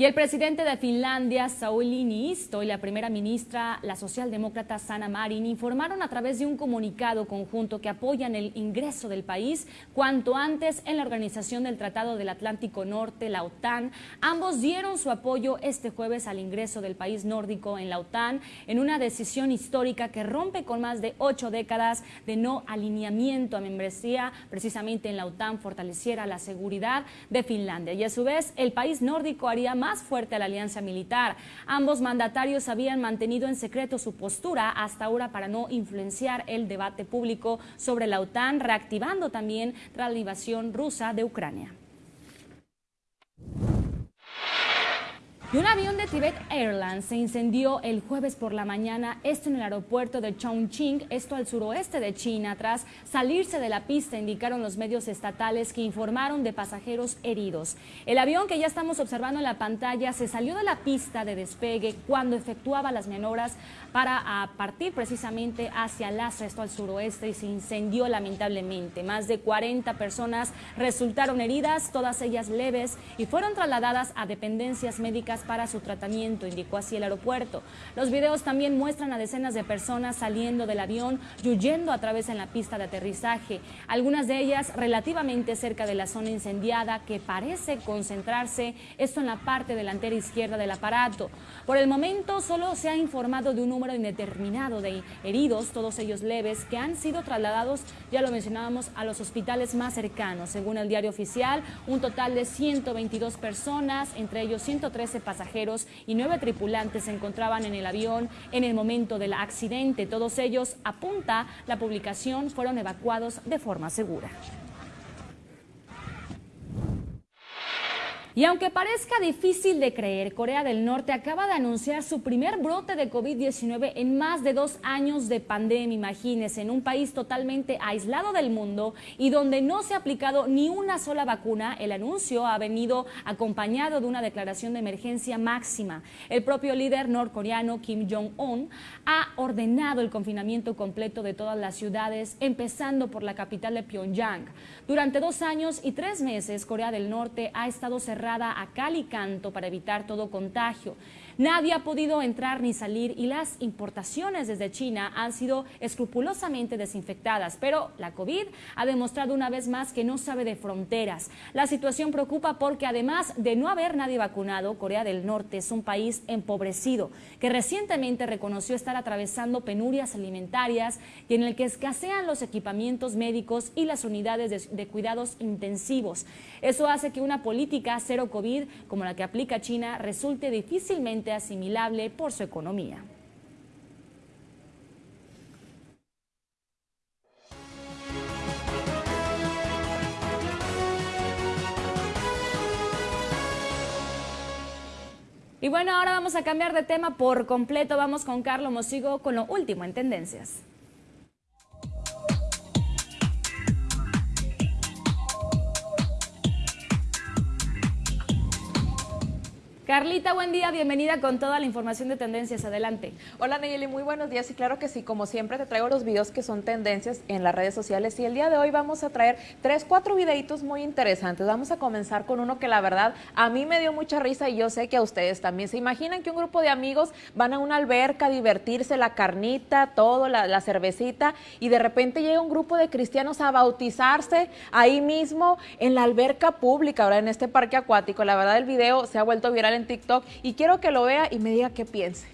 Y el presidente de Finlandia, Sauli Niisto, y la primera ministra, la socialdemócrata Sanna Marin, informaron a través de un comunicado conjunto que apoyan el ingreso del país cuanto antes en la organización del Tratado del Atlántico Norte, la OTAN. Ambos dieron su apoyo este jueves al ingreso del país nórdico en la OTAN en una decisión histórica que rompe con más de ocho décadas de no alineamiento a membresía. Precisamente en la OTAN fortaleciera la seguridad de Finlandia. Y a su vez, el país nórdico haría más más fuerte a la alianza militar. Ambos mandatarios habían mantenido en secreto su postura hasta ahora para no influenciar el debate público sobre la OTAN, reactivando también la invasión rusa de Ucrania. Y un avión de Tibet Airlines se incendió el jueves por la mañana, esto en el aeropuerto de Chongqing, esto al suroeste de China. Tras salirse de la pista, indicaron los medios estatales que informaron de pasajeros heridos. El avión que ya estamos observando en la pantalla se salió de la pista de despegue cuando efectuaba las maniobras para partir precisamente hacia Lhasa, esto al suroeste, y se incendió lamentablemente. Más de 40 personas resultaron heridas, todas ellas leves, y fueron trasladadas a dependencias médicas para su tratamiento, indicó así el aeropuerto. Los videos también muestran a decenas de personas saliendo del avión y huyendo a través en la pista de aterrizaje, algunas de ellas relativamente cerca de la zona incendiada que parece concentrarse esto en la parte delantera izquierda del aparato. Por el momento solo se ha informado de un número indeterminado de heridos, todos ellos leves, que han sido trasladados, ya lo mencionábamos, a los hospitales más cercanos. Según el diario oficial, un total de 122 personas, entre ellos 113 pasajeros y nueve tripulantes se encontraban en el avión en el momento del accidente. Todos ellos, apunta la publicación, fueron evacuados de forma segura. Y aunque parezca difícil de creer, Corea del Norte acaba de anunciar su primer brote de COVID-19 en más de dos años de pandemia. Imagínense, en un país totalmente aislado del mundo y donde no se ha aplicado ni una sola vacuna, el anuncio ha venido acompañado de una declaración de emergencia máxima. El propio líder norcoreano Kim Jong-un ha ordenado el confinamiento completo de todas las ciudades, empezando por la capital de Pyongyang. Durante dos años y tres meses, Corea del Norte ha estado cerrada a cal y canto para evitar todo contagio. Nadie ha podido entrar ni salir y las importaciones desde China han sido escrupulosamente desinfectadas, pero la COVID ha demostrado una vez más que no sabe de fronteras. La situación preocupa porque además de no haber nadie vacunado, Corea del Norte es un país empobrecido que recientemente reconoció estar atravesando penurias alimentarias y en el que escasean los equipamientos médicos y las unidades de, cuidados intensivos. Eso hace que una política cero COVID como la que aplica China resulte difícilmente asimilable por su economía. Y bueno, ahora vamos a cambiar de tema por completo. Vamos con Carlos Mosigo con lo último en tendencias. Carlita, buen día, bienvenida con toda la información de tendencias. Adelante. Hola Nayeli, muy buenos días y claro que sí, como siempre te traigo los videos que son tendencias en las redes sociales y el día de hoy vamos a traer tres, cuatro videitos muy interesantes. Vamos a comenzar con uno que la verdad a mí me dio mucha risa y yo sé que a ustedes también. ¿Se imaginan que un grupo de amigos van a una alberca a divertirse, la carnita, todo, la, cervecita y de repente llega un grupo de cristianos a bautizarse ahí mismo en la alberca pública, ahora en este parque acuático? La verdad el video se ha vuelto viral en TikTok y quiero que lo vea y me diga qué piense.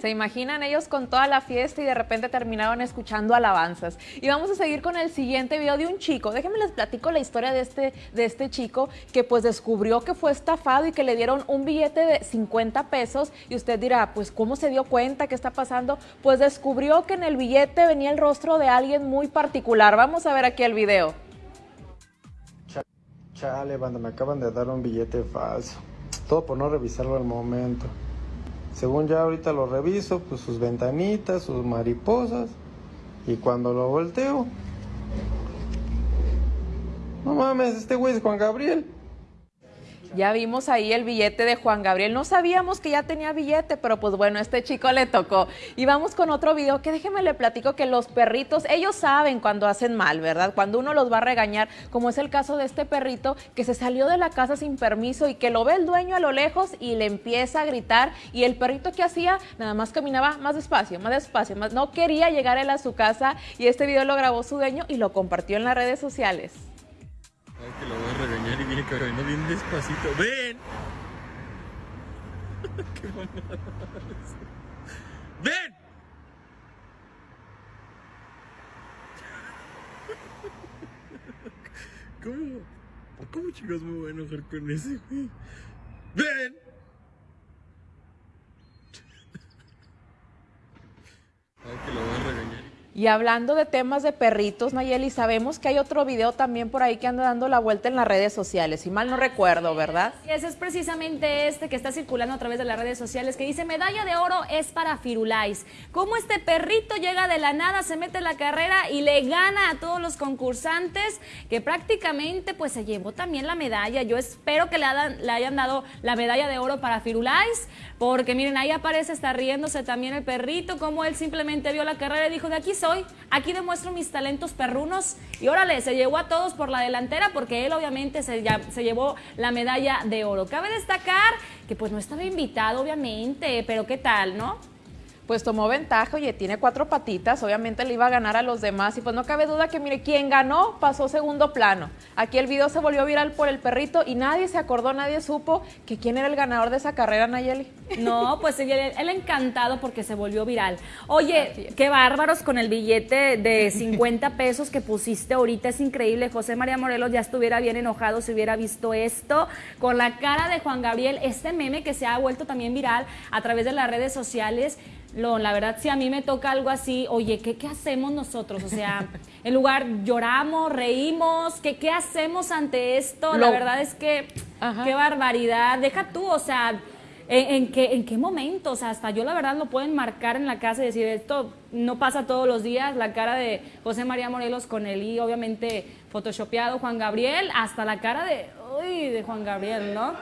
Se imaginan ellos con toda la fiesta y de repente terminaron escuchando alabanzas. Y vamos a seguir con el siguiente video de un chico. Déjenme les platico la historia de este, de este chico que pues descubrió que fue estafado y que le dieron un billete de 50 pesos. Y usted dirá, pues ¿cómo se dio cuenta? ¿Qué está pasando? Pues descubrió que en el billete venía el rostro de alguien muy particular. Vamos a ver aquí el video. Chale, banda, me acaban de dar un billete falso. Todo por no revisarlo al momento. Según ya ahorita lo reviso, pues sus ventanitas, sus mariposas. Y cuando lo volteo, no mames, este güey es Juan Gabriel. Ya vimos ahí el billete de Juan Gabriel. No sabíamos que ya tenía billete, pero pues bueno, este chico le tocó. Y vamos con otro video que déjeme le platico que los perritos, ellos saben cuando hacen mal, ¿verdad? Cuando uno los va a regañar, como es el caso de este perrito que se salió de la casa sin permiso y que lo ve el dueño a lo lejos y le empieza a gritar. Y el perrito que hacía, nada más caminaba más despacio, más despacio, más no quería llegar él a su casa. Y este video lo grabó su dueño y lo compartió en las redes sociales. Que lo voy a regañar y viene caminando bien despacito. ¡Ven! ¡Qué mamada! ¡Ven! ¿Cómo? ¿Cómo chicos me voy a enojar con ese, güey? ¡Ven! Ay, que lo voy a regañar. Y hablando de temas de perritos, Nayeli, sabemos que hay otro video también por ahí que anda dando la vuelta en las redes sociales, si mal no recuerdo, ¿verdad? Y ese es precisamente este que está circulando a través de las redes sociales que dice medalla de oro es para Firulais. Cómo este perrito llega de la nada, se mete en la carrera y le gana a todos los concursantes que prácticamente pues se llevó también la medalla. Yo espero que le, hayan, le hayan dado la medalla de oro para Firulais porque miren, ahí aparece, está riéndose también el perrito, como él simplemente vio la carrera y dijo de aquí soy aquí demuestro mis talentos perrunos y órale, se llevó a todos por la delantera porque él obviamente se, se llevó la medalla de oro. Cabe destacar que pues no estaba invitado obviamente, pero qué tal, ¿no? Pues tomó ventaja, oye, tiene cuatro patitas, obviamente le iba a ganar a los demás y pues no cabe duda que mire, quien ganó pasó segundo plano. Aquí el video se volvió viral por el perrito y nadie se acordó, nadie supo que quién era el ganador de esa carrera, Nayeli. No, pues él, él encantado porque se volvió viral. Oye, qué bárbaros con el billete de 50 pesos que pusiste ahorita, es increíble. José María Morelos ya estuviera bien enojado si hubiera visto esto, con la cara de Juan Gabriel, este meme que se ha vuelto también viral a través de las redes sociales lo, la verdad, si a mí me toca algo así, oye, ¿qué, qué hacemos nosotros? O sea, en lugar lloramos, reímos, ¿qué, qué hacemos ante esto? La verdad es que, qué barbaridad. Deja tú, o sea, ¿en, qué, ¿en qué momento? O sea, hasta yo la verdad lo pueden marcar en la casa y decir, esto no pasa todos los días, la cara de José María Morelos con él y obviamente photoshopeado Juan Gabriel, hasta la cara de, uy, de Juan Gabriel, ¿no?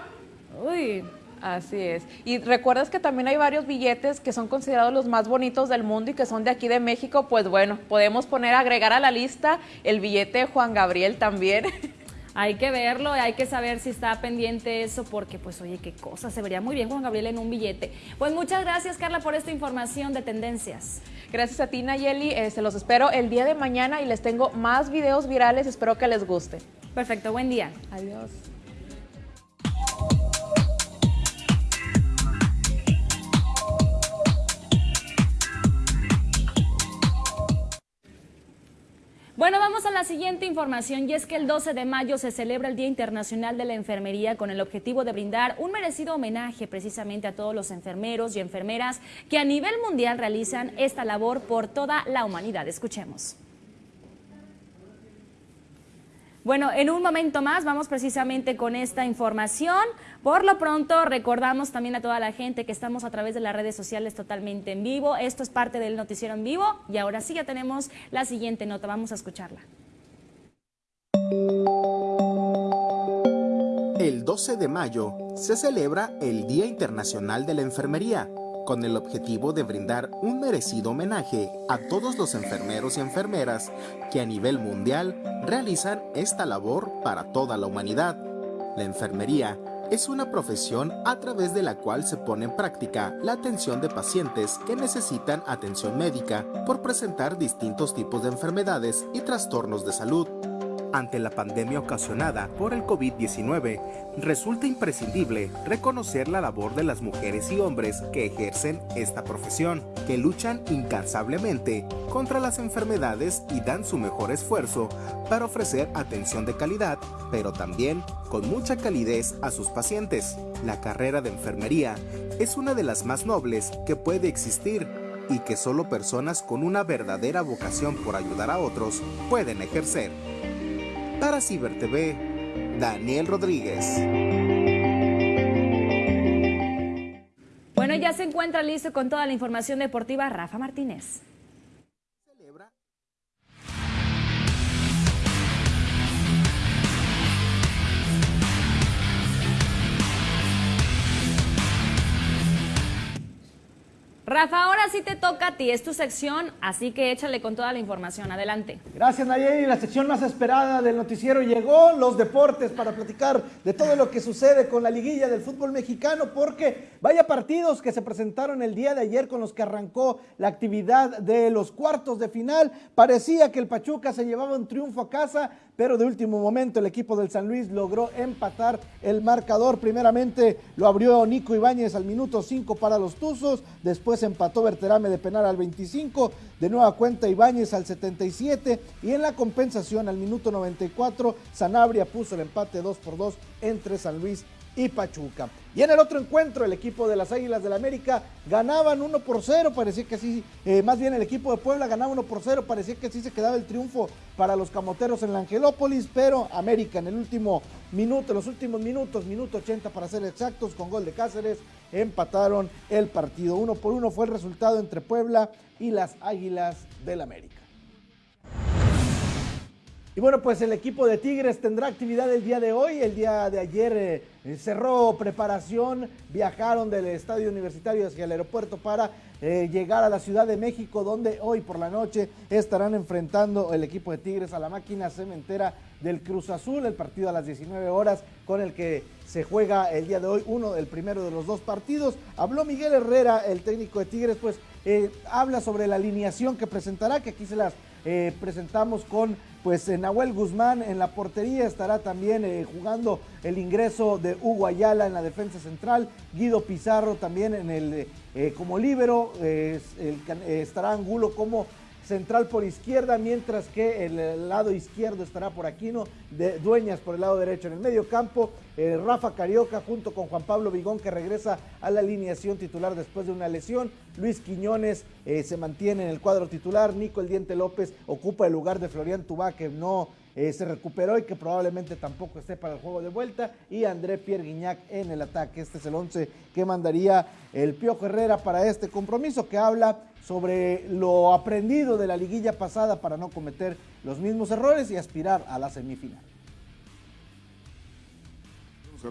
Uy, Así es. Y recuerdas que también hay varios billetes que son considerados los más bonitos del mundo y que son de aquí de México. Pues bueno, podemos poner, agregar a la lista el billete de Juan Gabriel también. Hay que verlo, hay que saber si está pendiente eso, porque pues oye, qué cosa, se vería muy bien Juan Gabriel en un billete. Pues muchas gracias Carla por esta información de tendencias. Gracias a ti Nayeli, eh, se los espero el día de mañana y les tengo más videos virales, espero que les guste. Perfecto, buen día. Adiós. Bueno, vamos a la siguiente información y es que el 12 de mayo se celebra el Día Internacional de la Enfermería con el objetivo de brindar un merecido homenaje precisamente a todos los enfermeros y enfermeras que a nivel mundial realizan esta labor por toda la humanidad. Escuchemos. Bueno, en un momento más vamos precisamente con esta información. Por lo pronto, recordamos también a toda la gente que estamos a través de las redes sociales totalmente en vivo. Esto es parte del noticiero en vivo y ahora sí ya tenemos la siguiente nota. Vamos a escucharla. El 12 de mayo se celebra el Día Internacional de la Enfermería con el objetivo de brindar un merecido homenaje a todos los enfermeros y enfermeras que a nivel mundial realizan esta labor para toda la humanidad. La enfermería es una profesión a través de la cual se pone en práctica la atención de pacientes que necesitan atención médica por presentar distintos tipos de enfermedades y trastornos de salud. Ante la pandemia ocasionada por el COVID-19, resulta imprescindible reconocer la labor de las mujeres y hombres que ejercen esta profesión, que luchan incansablemente contra las enfermedades y dan su mejor esfuerzo para ofrecer atención de calidad, pero también con mucha calidez a sus pacientes. La carrera de enfermería es una de las más nobles que puede existir y que solo personas con una verdadera vocación por ayudar a otros pueden ejercer. Para Ciber TV, Daniel Rodríguez. Bueno, ya se encuentra listo con toda la información deportiva Rafa Martínez. Rafa, ahora sí te toca a ti, es tu sección, así que échale con toda la información. Adelante. Gracias, Nayeli. La sección más esperada del noticiero llegó, los deportes, para platicar de todo lo que sucede con la liguilla del fútbol mexicano, porque vaya partidos que se presentaron el día de ayer con los que arrancó la actividad de los cuartos de final. Parecía que el Pachuca se llevaba un triunfo a casa, pero de último momento el equipo del San Luis logró empatar el marcador. Primeramente lo abrió Nico Ibáñez al minuto 5 para los Tuzos, después empató Berterame de penal al 25, de nueva cuenta Ibáñez al 77 y en la compensación al minuto 94 Sanabria puso el empate 2 por 2 entre San Luis y Pachuca. Y en el otro encuentro, el equipo de las Águilas del la América ganaban 1 por 0, parecía que sí, eh, más bien el equipo de Puebla ganaba 1 por 0, parecía que sí se quedaba el triunfo para los camoteros en la Angelópolis, pero América en el último minuto, los últimos minutos, minuto 80 para ser exactos, con gol de Cáceres, empataron el partido. Uno por uno fue el resultado entre Puebla y las Águilas del la América. Y bueno, pues el equipo de Tigres tendrá actividad el día de hoy. El día de ayer eh, cerró preparación, viajaron del estadio universitario hacia el aeropuerto para eh, llegar a la Ciudad de México, donde hoy por la noche estarán enfrentando el equipo de Tigres a la máquina cementera del Cruz Azul, el partido a las 19 horas con el que se juega el día de hoy, uno, el primero de los dos partidos. Habló Miguel Herrera, el técnico de Tigres, pues eh, habla sobre la alineación que presentará, que aquí se las presentamos con pues Nahuel Guzmán en la portería. Estará también eh, jugando el ingreso de Hugo Ayala en la defensa central, Guido Pizarro también en el eh, como líbero, estará Angulo como central por izquierda, mientras que el, lado izquierdo estará por Aquino, de Dueñas por el lado derecho. En el medio campo, eh, Rafa Carioca junto con Juan Pablo Vigón, que regresa a la alineación titular después de una lesión. Luis Quiñones eh, se mantiene en el cuadro titular. Nico El Diente López ocupa el lugar de Florian Tubá, que no eh, se recuperó y que probablemente tampoco esté para el juego de vuelta. Y André Pierre Guignac en el ataque. Este es el 11 que mandaría el Piojo Herrera para este compromiso que habla sobre lo aprendido de la liguilla pasada para no cometer los mismos errores y aspirar a la semifinal.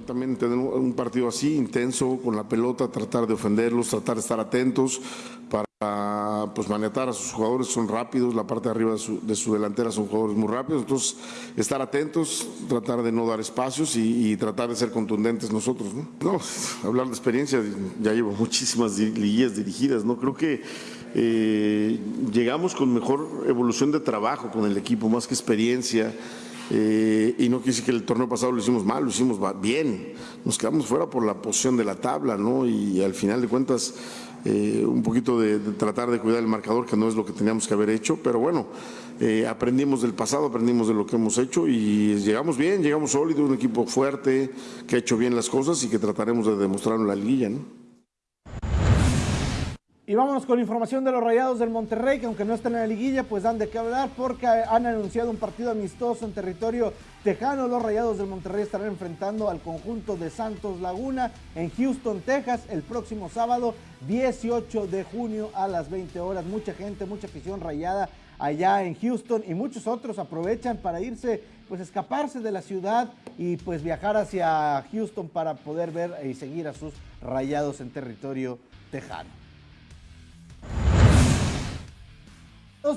También tener un partido así, intenso, con la pelota, tratar de ofenderlos, tratar de estar atentos para pues manetar a sus jugadores, son rápidos, la parte de arriba de su, delantera son jugadores muy rápidos, entonces estar atentos, tratar de no dar espacios y, tratar de ser contundentes nosotros. ¿no? no, hablar de experiencia, ya llevo muchísimas liguillas dirigidas, ¿no? Creo que eh, llegamos con mejor evolución de trabajo con el equipo, más que experiencia. Eh, y no quise que el torneo pasado lo hicimos mal, lo hicimos bien. Nos quedamos fuera por la posición de la tabla, ¿no? Y al final de cuentas, eh, un poquito de, tratar de cuidar el marcador, que no es lo que teníamos que haber hecho, pero bueno, aprendimos del pasado, aprendimos de lo que hemos hecho y llegamos bien, llegamos sólidos, un equipo fuerte, que ha hecho bien las cosas y que trataremos de demostrarlo en la liguilla, ¿no? Y vámonos con información de los Rayados del Monterrey, que aunque no están en la liguilla, pues dan de qué hablar porque han anunciado un partido amistoso en territorio tejano. Los Rayados del Monterrey estarán enfrentando al conjunto de Santos Laguna en Houston, Texas, el próximo sábado 18 de junio a las 20 horas. Mucha gente, mucha afición rayada allá en Houston y muchos otros aprovechan para irse, pues escaparse de la ciudad y pues viajar hacia Houston para poder ver y seguir a sus Rayados en territorio tejano.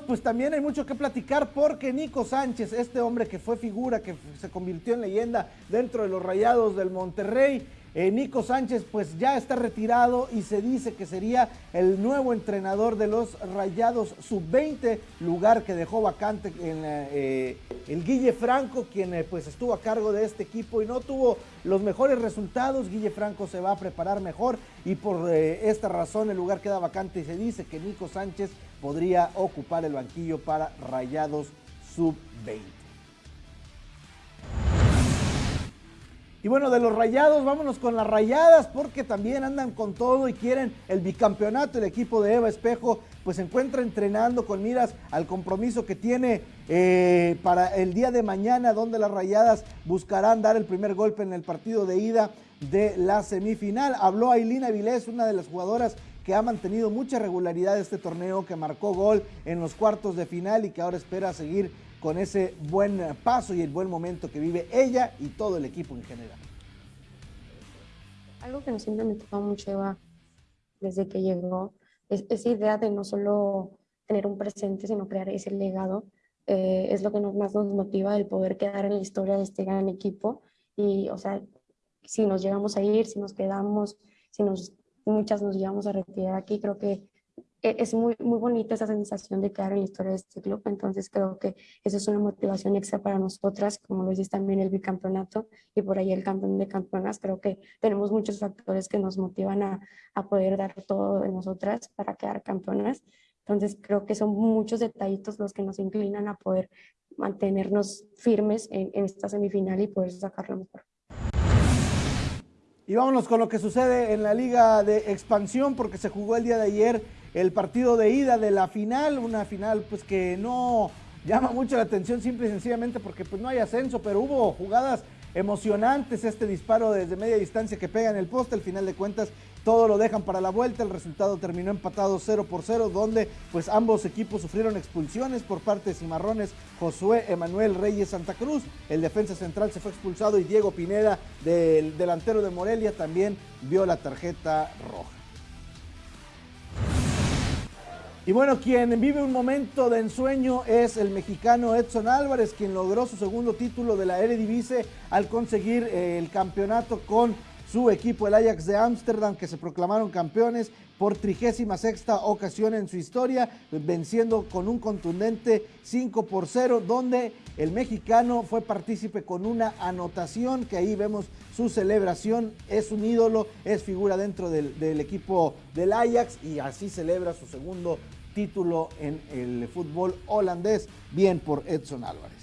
Pues también hay mucho que platicar porque Nico Sánchez, este hombre que fue figura, que se convirtió en leyenda dentro de los Rayados del Monterrey, eh, Nico Sánchez pues ya está retirado y se dice que sería el nuevo entrenador de los Rayados Sub-20, lugar que dejó vacante en, eh, el Guille Franco, quien eh, pues estuvo a cargo de este equipo y no tuvo los mejores resultados. Guille Franco se va a preparar mejor y por esta razón el lugar queda vacante y se dice que Nico Sánchez podría ocupar el banquillo para Rayados Sub-20. Y bueno, de los rayados, vámonos con las rayadas, porque también andan con todo y quieren el bicampeonato. El equipo de Eva Espejo, pues se encuentra entrenando con miras al compromiso que tiene eh, para el día de mañana, donde las rayadas buscarán dar el primer golpe en el partido de ida de la semifinal. Habló Ailina Vilés, una de las jugadoras que ha mantenido mucha regularidad este torneo, que marcó gol en los cuartos de final y que ahora espera seguir con ese buen paso y el buen momento que vive ella y todo el equipo en general. Algo que nos siempre me tocó mucho Eva desde que llegó es esa idea de no solo tener un presente, sino crear ese legado. Eh, es lo que nos, más nos motiva el poder quedar en la historia de este gran equipo. Y, o sea, si nos llegamos a ir, si nos quedamos, si nos, muchas nos llevamos a retirar aquí, creo que es muy, muy bonita esa sensación de quedar en la historia de este club, entonces creo que eso es una motivación extra para nosotras, como lo dices también el bicampeonato y por ahí el campeón de campeonas, creo que tenemos muchos factores que nos motivan a, a poder dar todo de nosotras para quedar campeonas, entonces creo que son muchos detallitos los que nos inclinan a poder mantenernos firmes en, en esta semifinal y poder sacarlo mejor. Y vámonos con lo que sucede en la Liga de Expansión, porque se jugó el día de ayer el partido de ida de la final, una final pues que no llama mucho la atención simple y sencillamente porque pues no hay ascenso, pero hubo jugadas emocionantes, este disparo desde media distancia que pega en el poste, al final de cuentas todo lo dejan para la vuelta, el resultado terminó empatado 0 por 0, donde pues ambos equipos sufrieron expulsiones por parte de Cimarrones, Josué Emanuel Reyes Santa Cruz, el defensa central se fue expulsado y Diego Pineda, del delantero de Morelia, también vio la tarjeta roja. Y bueno, quien vive un momento de ensueño es el mexicano Edson Álvarez, quien logró su segundo título de la Eredivisie al conseguir eh, el campeonato con su equipo, el Ajax de Ámsterdam, que se proclamaron campeones por 36 ocasión en su historia, venciendo con un contundente 5 por 0, donde el mexicano fue partícipe con una anotación, que ahí vemos su celebración, es un ídolo, es figura dentro del, del equipo del Ajax y así celebra su segundo título en el fútbol holandés, bien por Edson Álvarez.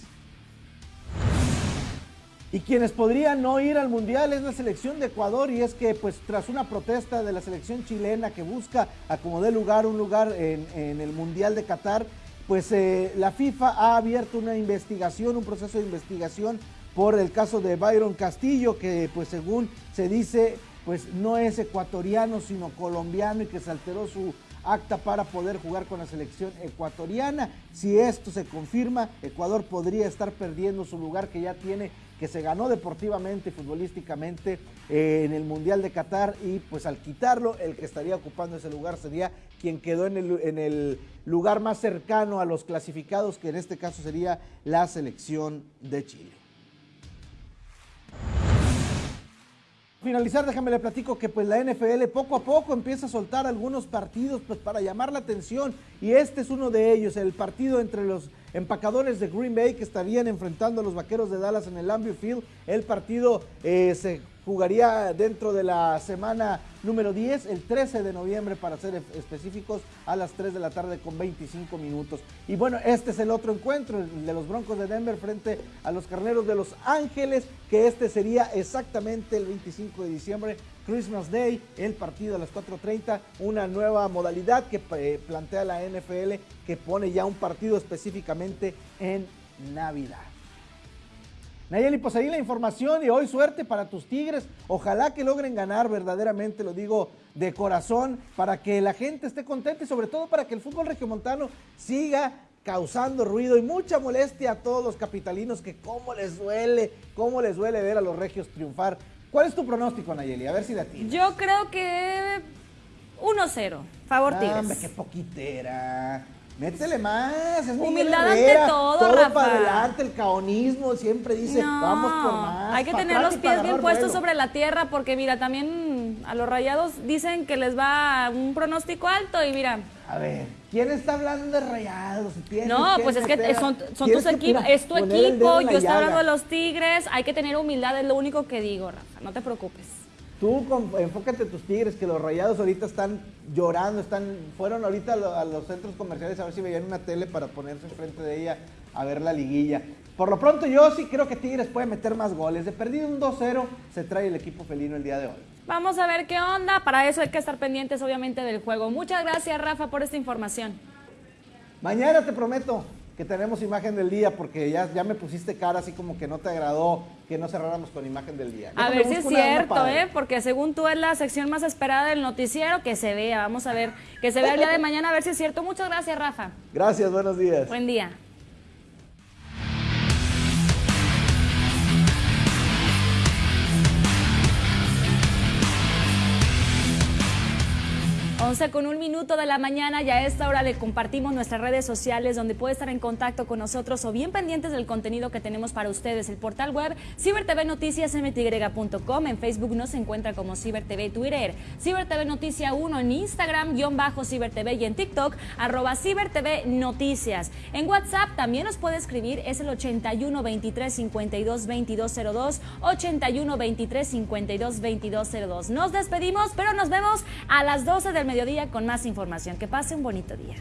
Y quienes podrían no ir al Mundial es la selección de Ecuador y es que pues tras una protesta de la selección chilena que busca acomodar lugar, un lugar en, el Mundial de Qatar, pues eh, la FIFA ha abierto una investigación, un proceso de investigación por el caso de Byron Castillo, que pues según se dice, pues no es ecuatoriano sino colombiano y que se alteró su acta para poder jugar con la selección ecuatoriana. Si esto se confirma, Ecuador podría estar perdiendo su lugar que ya tiene que se ganó deportivamente y futbolísticamente eh, en el Mundial de Qatar y pues al quitarlo, el que estaría ocupando ese lugar sería quien quedó en el, en el lugar más cercano a los clasificados, que en este caso sería la selección de Chile. Finalizar, déjame le platico que pues la NFL poco a poco empieza a soltar algunos partidos pues para llamar la atención y este es uno de ellos, el partido entre los empacadores de Green Bay que estarían enfrentando a los vaqueros de Dallas en el Lambeau Field. El partido eh, se jugaría dentro de la semana número 10, el 13 de noviembre para ser específicos, a las 3 de la tarde con 25 minutos. Y bueno, este es el otro encuentro, el de los Broncos de Denver frente a los Carneros de Los Ángeles, que este sería exactamente el 25 de diciembre, Christmas Day, el partido a las 4.30, una nueva modalidad que eh, plantea la NFL que pone ya un partido específicamente en Navidad. Nayeli, pues ahí la información y hoy suerte para tus Tigres. Ojalá que logren ganar verdaderamente, lo digo de corazón, para que la gente esté contenta y sobre todo para que el fútbol regiomontano siga causando ruido y mucha molestia a todos los capitalinos que cómo les duele, cómo les duele ver a los regios triunfar. ¿Cuál es tu pronóstico, Nayeli? A ver si la tienes. Yo creo que 1-0, favor Tigres. Hombre, qué poquitera. Métele más, es Humildad ante todo, todo Rafa. para adelante, el caonismo siempre dice, No, vamos por más. Hay que tener los pies bien puestos sobre la tierra porque mira, también a los rayados dicen que les va un pronóstico alto y mira. A ver, ¿quién está hablando de rayados? No, pues es que son, son tus equipos, es tu equipo, yo estoy hablando de los Tigres, hay que tener humildad, es lo único que digo, Rafa, no te preocupes. Tú con- enfócate en tus tigres, que los rayados ahorita están llorando, están fueron ahorita a, lo- a los centros comerciales a ver si veían una tele para ponerse enfrente de ella a ver la liguilla. Por lo pronto yo sí creo que Tigres puede meter más goles. De perdido un 2-0 se trae el equipo felino el día de hoy. Vamos a ver qué onda, para eso hay que estar pendientes obviamente del juego. Muchas gracias Rafa por esta información. Mañana te prometo que tenemos imagen del día porque ya, ya me pusiste cara así como que no te agradó que no cerráramos con imagen del día. A Déjame ver si es cierto. ¿eh? Porque según tú es la sección más esperada del noticiero, que se vea, vamos a ver, que se vea el día de mañana a ver si es cierto. Muchas gracias Rafa. Gracias, buenos días. Buen día. 12 con un minuto de la mañana y a esta hora le compartimos nuestras redes sociales donde puede estar en contacto con nosotros o bien pendientes del contenido que tenemos para ustedes. El portal web cibertvnoticiasmty.com, en Facebook nos encuentra como CiberTV Twitter, CiberTV Noticia 1 en Instagram, guion bajo CiberTV y en TikTok, arroba CiberTV Noticias. En WhatsApp también nos puede escribir, es el 81 23 52 2202, 81 23 52 2202. Nos despedimos, pero nos vemos a las 12 del mediodía con más información. Que pase un bonito día.